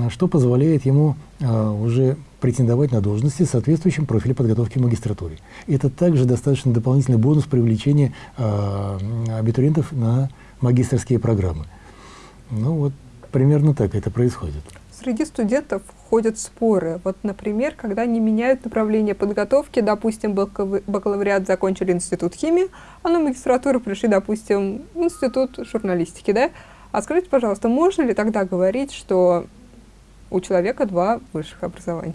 что позволяет ему э, уже претендовать на должности, соответствующим профилю подготовки в магистратуре. Это также достаточно дополнительный бонус привлечения э, абитуриентов на магистрские программы. Ну вот примерно так это происходит. Среди студентов ходят споры. Вот, например, когда они меняют направление подготовки, допустим, бакалав- бакалавриат закончили институт химии, а на магистратуру пришли, допустим, в институт журналистики, да? А скажите, пожалуйста, можно ли тогда говорить, что у человека два высших образования?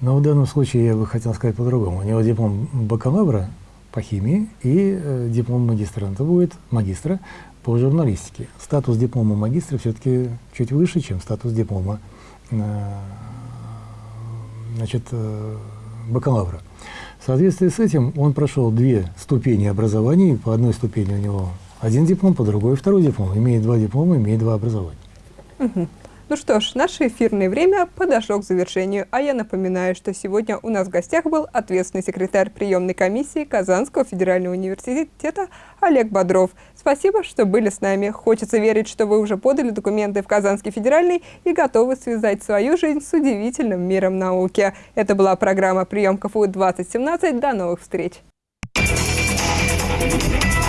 Но в данном случае я бы хотел сказать по-другому. У него диплом бакалавра по химии и э, диплом магистранта будет, магистра по журналистике. Статус диплома магистра все-таки чуть выше, чем статус диплома э, значит, э, бакалавра. В соответствии с этим он прошел две ступени образования. По одной ступени у него один диплом, по другой второй диплом. Имеет два диплома, имеет два образования. Мгм. Ну что ж, наше эфирное время подошло к завершению, а я напоминаю, что сегодня у нас в гостях был ответственный секретарь приемной комиссии Казанского федерального университета Олег Бодров. Спасибо, что были с нами. Хочется верить, что вы уже подали документы в Казанский федеральный и готовы связать свою жизнь с удивительным миром науки. Это была программа «Прием КФУ-2017». До новых встреч! Thank you.